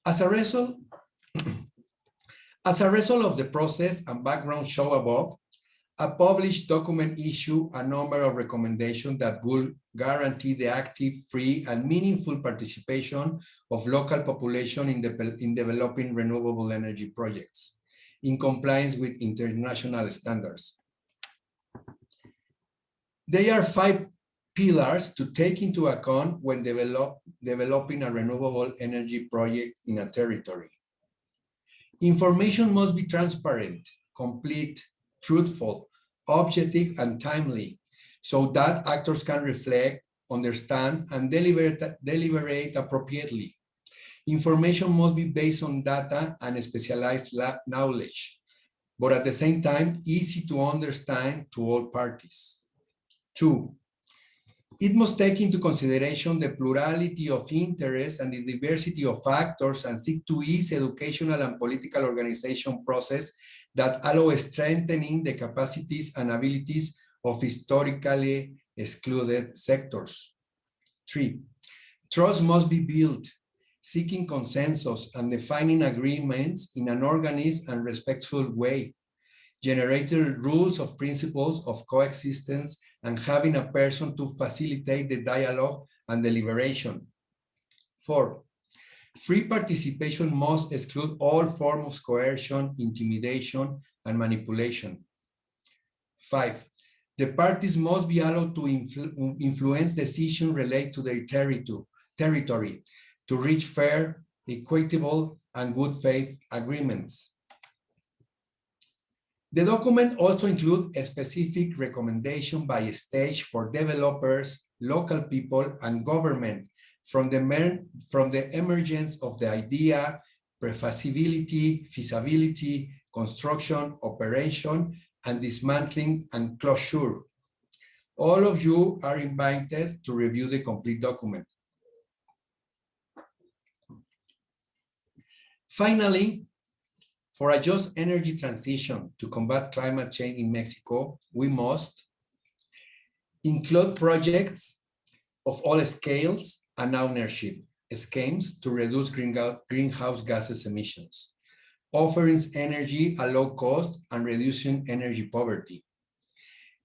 As a result, as a result of the process and background show above, a published document issue a number of recommendations that will guarantee the active, free, and meaningful participation of local population in, the, in developing renewable energy projects in compliance with international standards. There are five pillars to take into account when develop, developing a renewable energy project in a territory. Information must be transparent, complete, truthful, objective, and timely, so that actors can reflect, understand, and deliberate, deliberate appropriately. Information must be based on data and specialized knowledge, but at the same time, easy to understand to all parties. Two, it must take into consideration the plurality of interests and the diversity of factors and seek to ease educational and political organization process that allow strengthening the capacities and abilities of historically excluded sectors. Three, trust must be built, seeking consensus and defining agreements in an organized and respectful way, generating rules of principles of coexistence and having a person to facilitate the dialogue and deliberation. Four, free participation must exclude all forms of coercion, intimidation, and manipulation. Five, the parties must be allowed to influ influence decisions related to their territory, territory to reach fair, equitable, and good faith agreements. The document also includes a specific recommendation by stage for developers, local people, and government from the, from the emergence of the idea, prefeasibility, feasibility, construction, operation, and dismantling and closure. All of you are invited to review the complete document. Finally, for a just energy transition to combat climate change in Mexico, we must include projects of all scales and ownership schemes to reduce greenhouse gases emissions, offering energy at low cost and reducing energy poverty,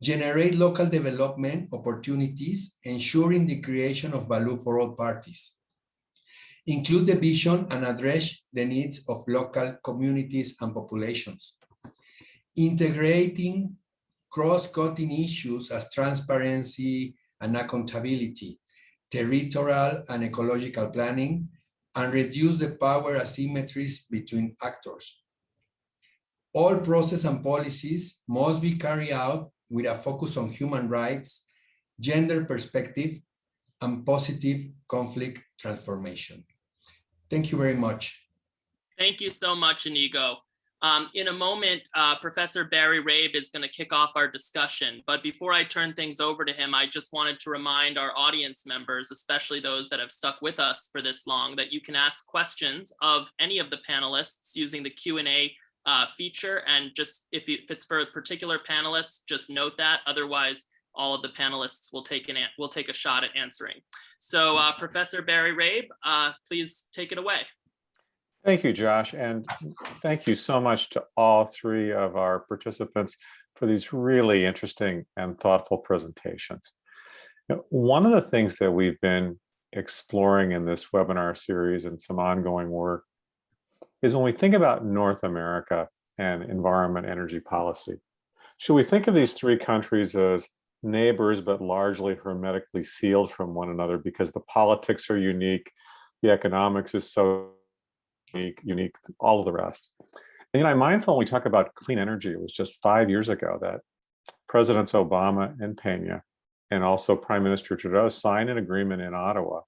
generate local development opportunities, ensuring the creation of value for all parties, include the vision and address the needs of local communities and populations. Integrating cross-cutting issues as transparency and accountability, territorial and ecological planning, and reduce the power asymmetries between actors. All process and policies must be carried out with a focus on human rights, gender perspective, and positive conflict transformation. Thank you very much. Thank you so much, Inigo. Um, in a moment, uh, Professor Barry Rabe is going to kick off our discussion. But before I turn things over to him, I just wanted to remind our audience members, especially those that have stuck with us for this long, that you can ask questions of any of the panelists using the Q&A uh, feature. And just if, you, if it's for a particular panelist, just note that. Otherwise, all of the panelists will take an will take a shot at answering. So uh, Professor Barry Rabe, uh, please take it away. Thank you, Josh, and thank you so much to all three of our participants for these really interesting and thoughtful presentations. Now, One of the things that we've been exploring in this webinar series and some ongoing work is when we think about North America and environment energy policy. Should we think of these three countries as neighbors, but largely hermetically sealed from one another because the politics are unique, the economics is so unique, unique, all of the rest. And you know, I'm mindful when we talk about clean energy, it was just five years ago that Presidents Obama and Pena and also Prime Minister Trudeau signed an agreement in Ottawa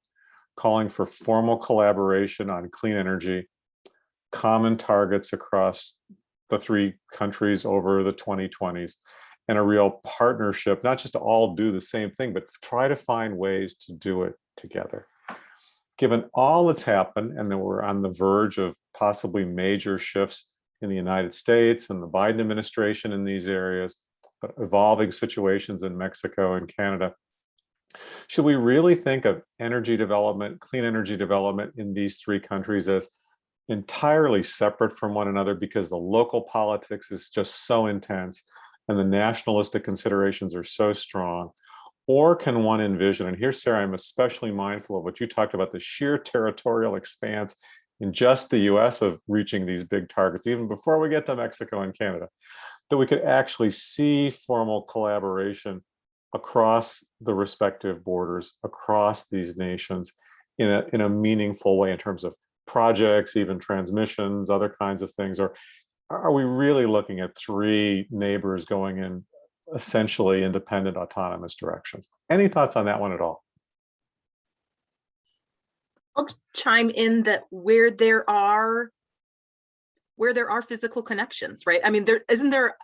calling for formal collaboration on clean energy, common targets across the three countries over the 2020s, and a real partnership, not just to all do the same thing, but try to find ways to do it together. Given all that's happened and that we're on the verge of possibly major shifts in the United States and the Biden administration in these areas, but evolving situations in Mexico and Canada, should we really think of energy development, clean energy development in these three countries as entirely separate from one another because the local politics is just so intense and the nationalistic considerations are so strong or can one envision, and here, Sarah, I'm especially mindful of what you talked about, the sheer territorial expanse in just the US of reaching these big targets, even before we get to Mexico and Canada, that we could actually see formal collaboration across the respective borders, across these nations in a, in a meaningful way in terms of projects, even transmissions, other kinds of things, or are we really looking at three neighbors going in essentially independent autonomous directions. Any thoughts on that one at all? I'll chime in that where there are where there are physical connections, right? I mean, there isn't there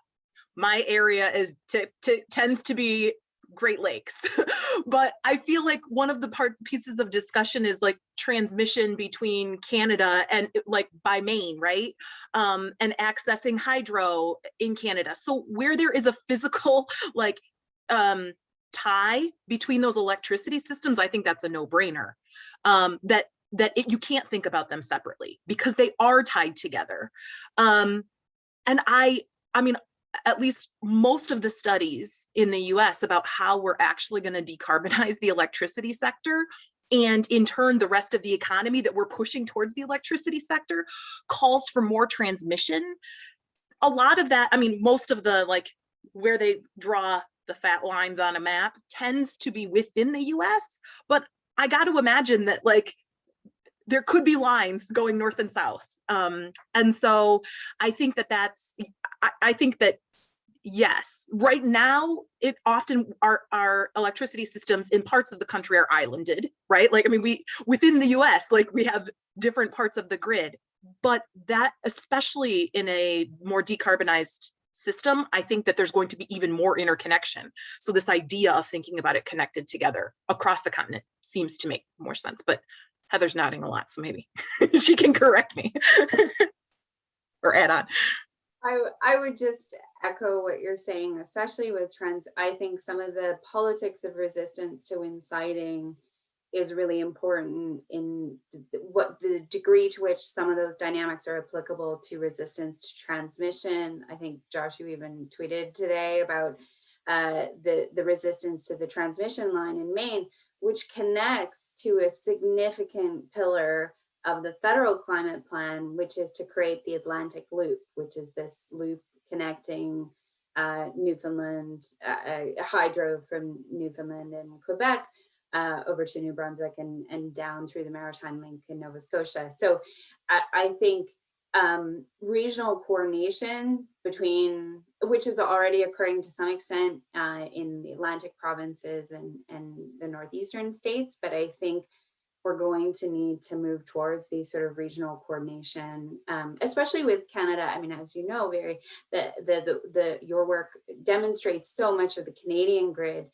my area is to, to tends to be Great Lakes. but I feel like one of the part pieces of discussion is like transmission between Canada and like by Maine, right? Um, and accessing hydro in Canada. So where there is a physical like um, tie between those electricity systems, I think that's a no brainer. Um, that that it, you can't think about them separately because they are tied together. Um, and I, I mean, at least most of the studies in the US about how we're actually going to decarbonize the electricity sector and in turn the rest of the economy that we're pushing towards the electricity sector calls for more transmission. A lot of that i mean most of the like where they draw the fat lines on a map tends to be within the us but i got to imagine that like there could be lines going north and south um, and so I think that that's, I, I think that yes, right now it often our our electricity systems in parts of the country are islanded, right? Like I mean, we within the U.S. like we have different parts of the grid, but that especially in a more decarbonized system, I think that there's going to be even more interconnection. So this idea of thinking about it connected together across the continent seems to make more sense. But Heather's nodding a lot, so maybe she can correct me or add on. I, I would just echo what you're saying, especially with trends. I think some of the politics of resistance to inciting is really important in what the degree to which some of those dynamics are applicable to resistance to transmission. I think Josh, you even tweeted today about uh, the, the resistance to the transmission line in Maine which connects to a significant pillar of the federal climate plan, which is to create the Atlantic Loop, which is this loop connecting uh, Newfoundland, uh, uh, hydro from Newfoundland and Quebec uh, over to New Brunswick and, and down through the Maritime Link in Nova Scotia. So I, I think um, regional coordination between, which is already occurring to some extent uh, in the Atlantic provinces and, and the northeastern states, but I think we're going to need to move towards these sort of regional coordination, um, especially with Canada. I mean, as you know, very the, the the the your work demonstrates so much of the Canadian grid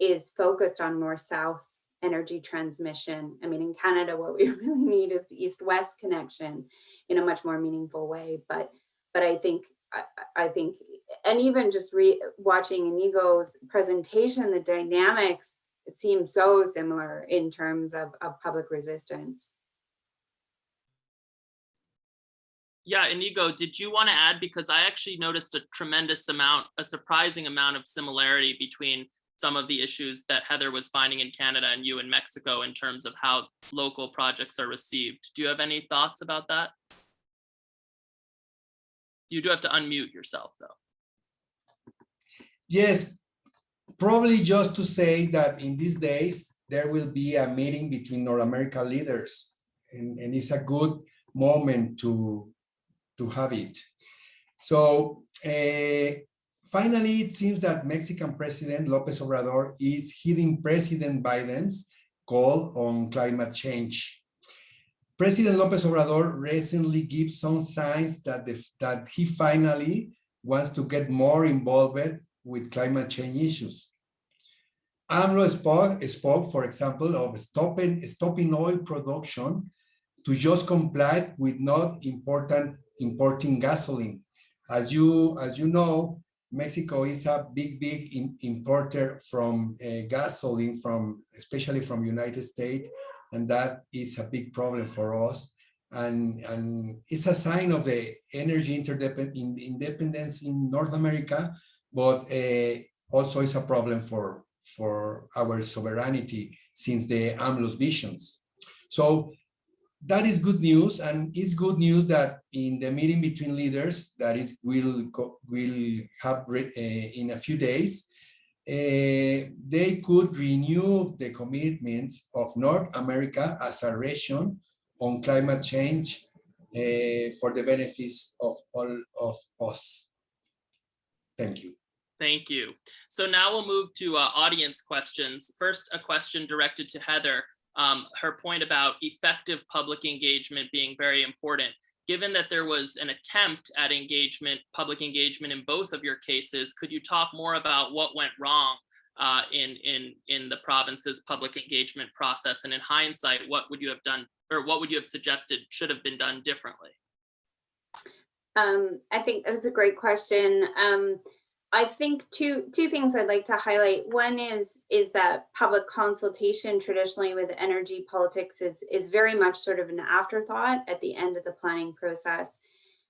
is focused on north-south energy transmission. I mean, in Canada, what we really need is east-west connection in a much more meaningful way. But but I think I, I think, and even just re watching Inigo's presentation, the dynamics seem so similar in terms of, of public resistance. Yeah, Inigo, did you want to add? Because I actually noticed a tremendous amount, a surprising amount of similarity between some of the issues that Heather was finding in Canada and you in Mexico in terms of how local projects are received. Do you have any thoughts about that? You do have to unmute yourself though. Yes, probably just to say that in these days, there will be a meeting between North America leaders and, and it's a good moment to, to have it. So uh, finally, it seems that Mexican President Lopez Obrador is heeding President Biden's call on climate change. President Lopez Obrador recently gives some signs that, the, that he finally wants to get more involved with climate change issues. AMLO spoke, spoke, for example, of stopping, stopping oil production to just comply with not important importing gasoline. As you, as you know, Mexico is a big, big in, importer from uh, gasoline, from especially from United States, and that is a big problem for us. And, and it's a sign of the energy interdependence independence in North America, but uh, also it's a problem for for our sovereignty since the AMLO's visions. So that is good news, and it's good news that in the meeting between leaders that is will will have uh, in a few days, uh, they could renew the commitments of North America as a region on climate change uh, for the benefits of all of us. Thank you. Thank you. So now we'll move to uh, audience questions. First, a question directed to Heather. Um, her point about effective public engagement being very important. Given that there was an attempt at engagement, public engagement in both of your cases, could you talk more about what went wrong uh, in, in, in the province's public engagement process? And in hindsight, what would you have done or what would you have suggested should have been done differently? Um, I think that's a great question. Um, I think two two things I'd like to highlight. One is is that public consultation traditionally with energy politics is is very much sort of an afterthought at the end of the planning process.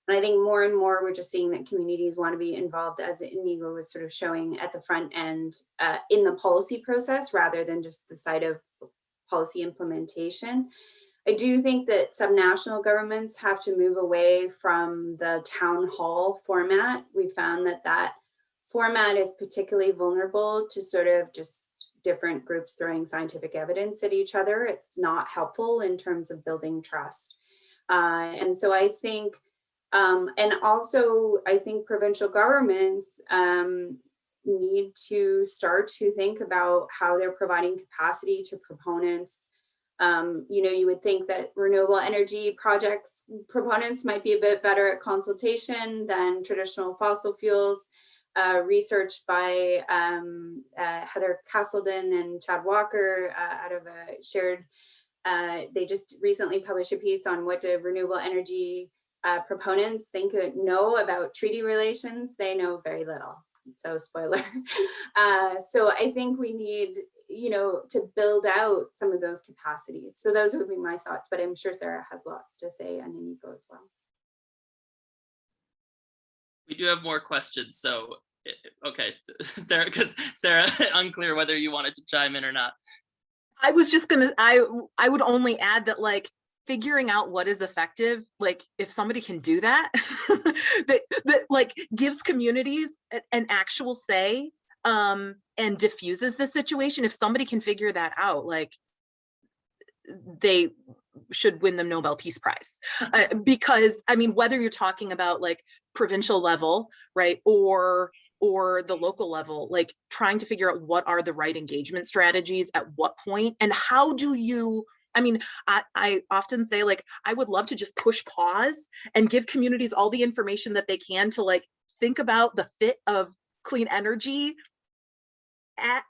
And I think more and more we're just seeing that communities want to be involved as Inigo was sort of showing at the front end uh, in the policy process rather than just the side of policy implementation. I do think that subnational governments have to move away from the town hall format. We found that that format is particularly vulnerable to sort of just different groups throwing scientific evidence at each other. It's not helpful in terms of building trust. Uh, and so I think, um, and also I think provincial governments um, need to start to think about how they're providing capacity to proponents. Um, you know, you would think that renewable energy projects proponents might be a bit better at consultation than traditional fossil fuels uh, research by um, uh, Heather Castleden and Chad Walker uh, out of a shared, uh, they just recently published a piece on what do renewable energy uh, proponents think know about treaty relations. They know very little, so spoiler. So I think we need, you know, to build out some of those capacities. So those would be my thoughts, but I'm sure Sarah has lots to say on Inigo as well. We do have more questions, so okay, Sarah, because Sarah, unclear whether you wanted to chime in or not. I was just gonna, I I would only add that like figuring out what is effective, like if somebody can do that, that that like gives communities an actual say um and diffuses the situation. If somebody can figure that out, like they should win the Nobel Peace Prize. Uh, because I mean, whether you're talking about like provincial level, right, or or the local level, like trying to figure out what are the right engagement strategies at what point and how do you I mean, I, I often say like, I would love to just push pause and give communities all the information that they can to like, think about the fit of clean energy at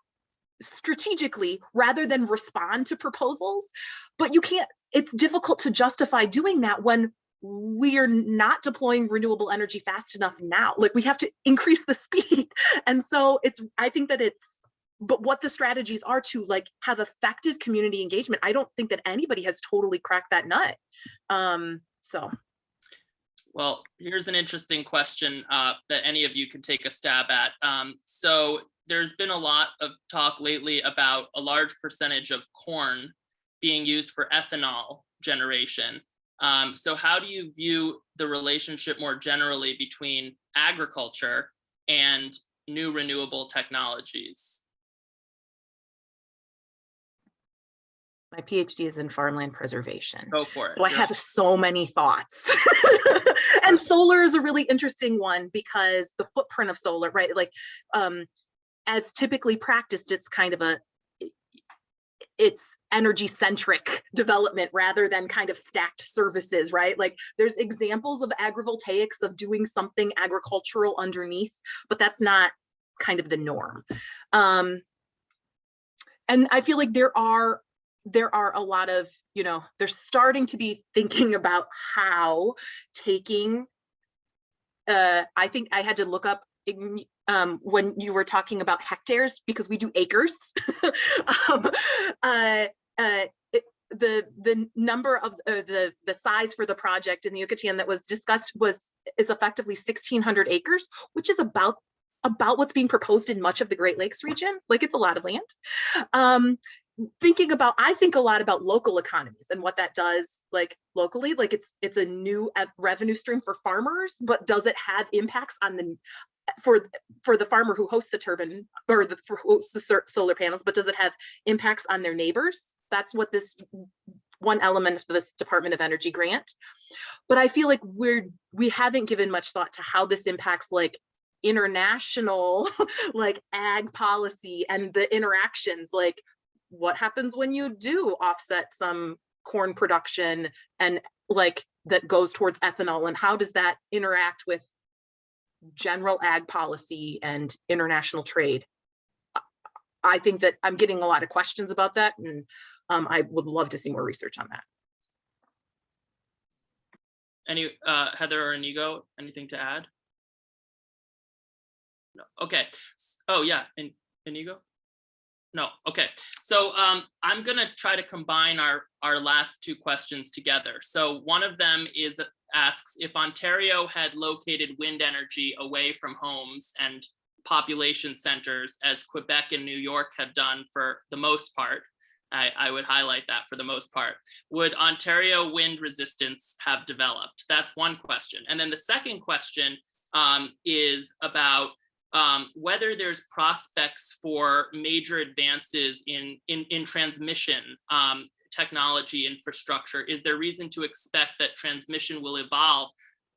strategically rather than respond to proposals. But you can't, it's difficult to justify doing that when we are not deploying renewable energy fast enough now. Like we have to increase the speed. And so it's, I think that it's, but what the strategies are to like have effective community engagement. I don't think that anybody has totally cracked that nut. Um, so. Well, here's an interesting question uh, that any of you can take a stab at. Um, so there's been a lot of talk lately about a large percentage of corn being used for ethanol generation. Um, so how do you view the relationship more generally between agriculture and new renewable technologies? My PhD is in farmland preservation. Go for it. So I You're- have so many thoughts. and solar is a really interesting one because the footprint of solar, right? Like, um, as typically practiced, it's kind of a, it's energy centric development rather than kind of stacked services, right? Like there's examples of agrivoltaics of doing something agricultural underneath, but that's not kind of the norm. Um, and I feel like there are there are a lot of, you know, they're starting to be thinking about how taking, uh, I think I had to look up um, when you were talking about hectares because we do acres. um, uh, uh, it- the the number of uh, the the size for the project in the Yucatan that was discussed was is effectively 1600 acres, which is about about what's being proposed in much of the Great Lakes region. Like it's a lot of land. Um, thinking about i think a lot about local economies and what that does like locally like it's it's a new revenue stream for farmers but does it have impacts on the for for the farmer who hosts the turbine or the for hosts the solar panels but does it have impacts on their neighbors? That's what this one element of this department of energy grant. But i feel like we're we haven't given much thought to how this impacts like international like ag policy and the interactions like what happens when you do offset some corn production and like that goes towards ethanol and how does that interact with general ag policy and international trade? I- think that I'm getting a lot of questions about that and um, I would love to see more research on that. Any, uh, Heather or Inigo, anything to add? No, okay. Oh, yeah, In- Inigo? No, okay. So um, I'm gonna try to combine our, our last two questions together. So one of them is, asks if Ontario had located wind energy away from homes and population centers as Quebec and New York have done for the most part, I, I would highlight that for the most part. Would Ontario wind resistance have developed? That's one question. And then the second question um, is about um, whether there's prospects for major advances in, in, in transmission um, technology infrastructure. Is there reason to expect that transmission will evolve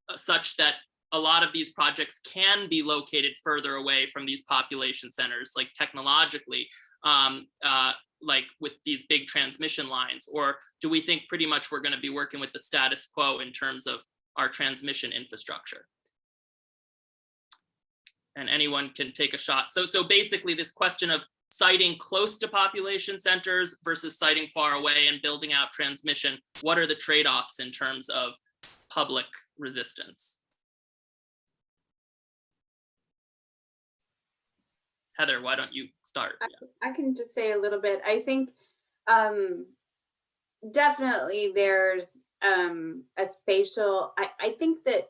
uh, such that a lot of these projects can be located further away from these population centers, like technologically, um, uh, like with these big transmission lines? Or do we think pretty much we're gonna be working with the status quo in terms of our transmission infrastructure? And anyone can take a shot. So, so basically this question of siting close to population centers versus siting far away and building out transmission, what are the trade-offs in terms of public resistance? Heather, why don't you start? I can just say a little bit. I think um, definitely there's um, a spatial, I, I think that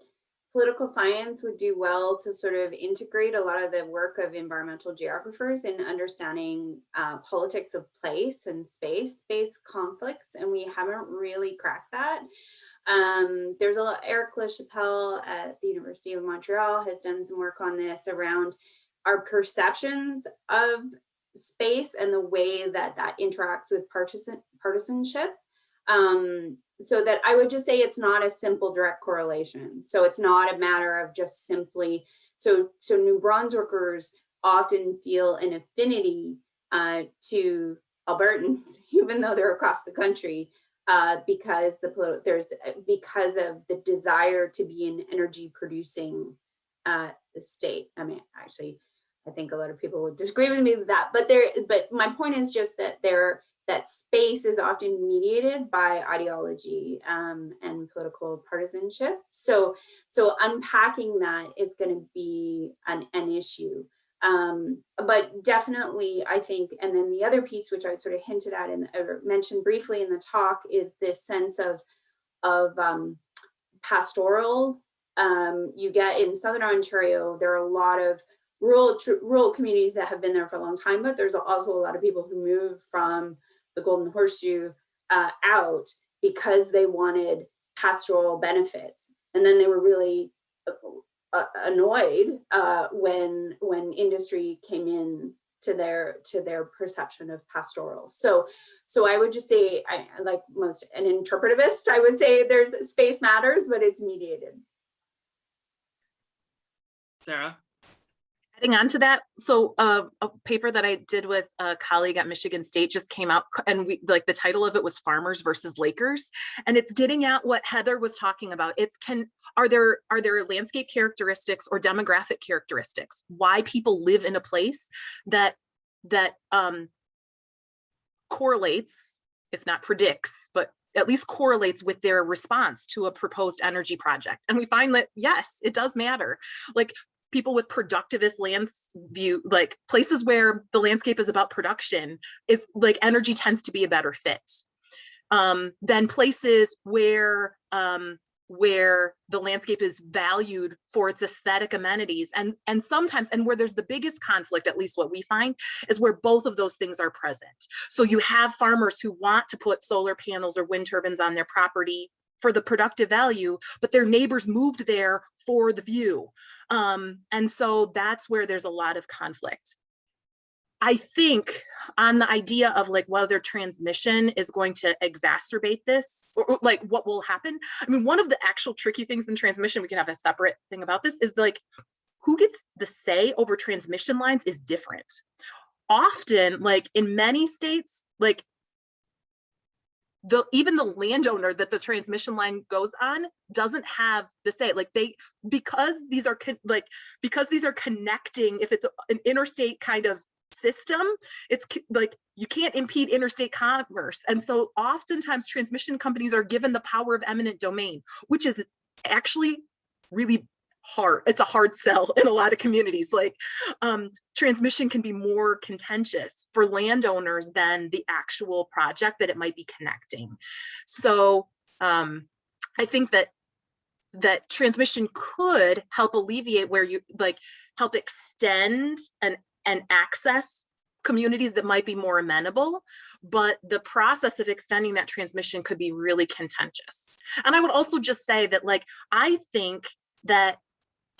political science would do well to sort of integrate a lot of the work of environmental geographers in understanding uh, politics of place and space-based conflicts, and we haven't really cracked that. Um, there's a lot, Erick Lachapelle at the University of Montreal has done some work on this around our perceptions of space and the way that that interacts with partisan partisanship. Um, so that I would just say it's not a simple direct correlation. So it's not a matter of just simply, so, so New Brunswickers often feel an affinity uh, to Albertans, even though they're across the country, uh, because the there's because of the desire to be an energy producing uh, state. I mean, actually, I think a lot of people would disagree with me with that, but there. But my point is just that there that space is often mediated by ideology um, and political partisanship. So, so unpacking that is going to be an, an issue. Um, but definitely, I think, and then the other piece, which I sort of hinted at and mentioned briefly in the talk, is this sense of of um, pastoral. Um, you get in Southern Ontario, there are a lot of rural rural communities that have been there for a long time, but there's also a lot of people who move from the Golden Horseshoe uh, out because they wanted pastoral benefits, and then they were really uh, annoyed uh, when when industry came in to their to their perception of pastoral. So so I would just say, I like most an interpretivist, I would say there's space matters, but it's mediated. Sarah? Adding on to that, so uh, a paper that I did with a colleague at Michigan State just came out and we like the title of it was farmers versus Lakers. And it's getting at what Heather was talking about. It's can are there are there landscape characteristics or demographic characteristics why people live in a place that that um, correlates, if not predicts, but at least correlates with their response to a proposed energy project. And we find that yes, it does matter. Like people with productivist lands view like places where the landscape is about production is like energy tends to be a better fit um, than places where um, where the landscape is valued for its aesthetic amenities and and sometimes and where there's the biggest conflict at least what we find is where both of those things are present. So you have farmers who want to put solar panels or wind turbines on their property for the productive value but their neighbors moved there for the view um, and so that's where there's a lot of conflict. I think on the idea of like whether transmission is going to exacerbate this or, or, like what will happen. I mean, one of the actual tricky things in transmission, we can have a separate thing about this is like who gets the say over transmission lines is different. Often like in many states, like the even the landowner that the transmission line goes on doesn't have the say like they because these are like because these are connecting if it's an interstate kind of system it's like you can't impede interstate commerce. And so oftentimes transmission companies are given the power of eminent domain which is actually really hard it's a hard sell in a lot of communities like um, transmission can be more contentious for landowners than the actual project that it might be connecting. So um, i think that that transmission could help alleviate where you like help extend and and access communities that might be more amenable but the process of extending that transmission could be really contentious. And i would also just say that like i think that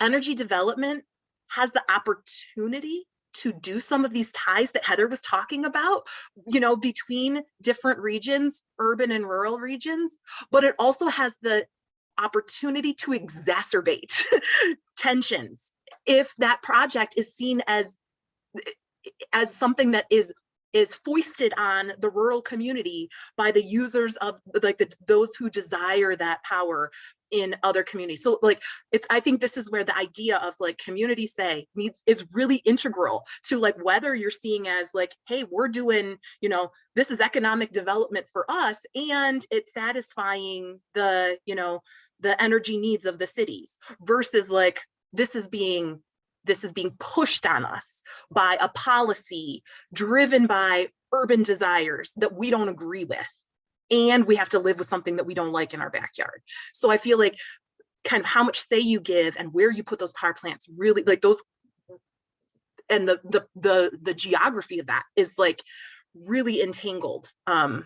energy development has the opportunity to do some of these ties that Heather was talking about, you know, between different regions, urban and rural regions, but it also has the opportunity to exacerbate tensions if that project is seen as as something that is is foisted on the rural community by the users of like the, those who desire that power in other communities. So like, it's, I think this is where the idea of like community say needs is really integral to like whether you're seeing as like, hey, we're doing, you know, this is economic development for us and it's satisfying the, you know, the energy needs of the cities versus like, this is being this is being pushed on us by a policy driven by urban desires that we don't agree with and we have to live with something that we don't like in our backyard. So I feel like kind of how much say you give and where you put those power plants really like those and the the the the geography of that is like really entangled um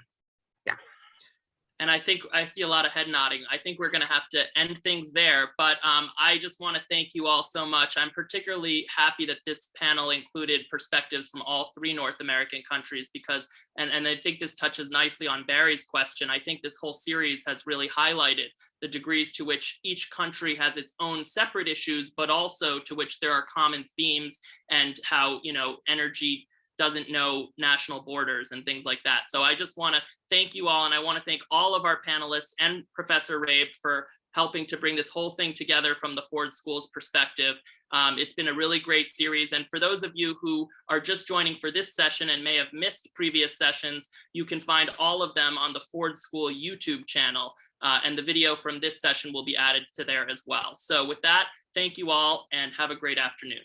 and I think I see a lot of head nodding. I think we're going to have to end things there, but um, I just want to thank you all so much. I'm particularly happy that this panel included perspectives from all three North American countries because, and, and I think this touches nicely on Barry's question. I think this whole series has really highlighted the degrees to which each country has its own separate issues, but also to which there are common themes and how, you know, energy doesn't know national borders and things like that. So I just want to thank you all, and I want to thank all of our panelists and Professor Rabe for helping to bring this whole thing together from the Ford School's perspective. Um, it's been a really great series. And for those of you who are just joining for this session and may have missed previous sessions, you can find all of them on the Ford School YouTube channel. Uh, and the video from this session will be added to there as well. So with that, thank you all and have a great afternoon.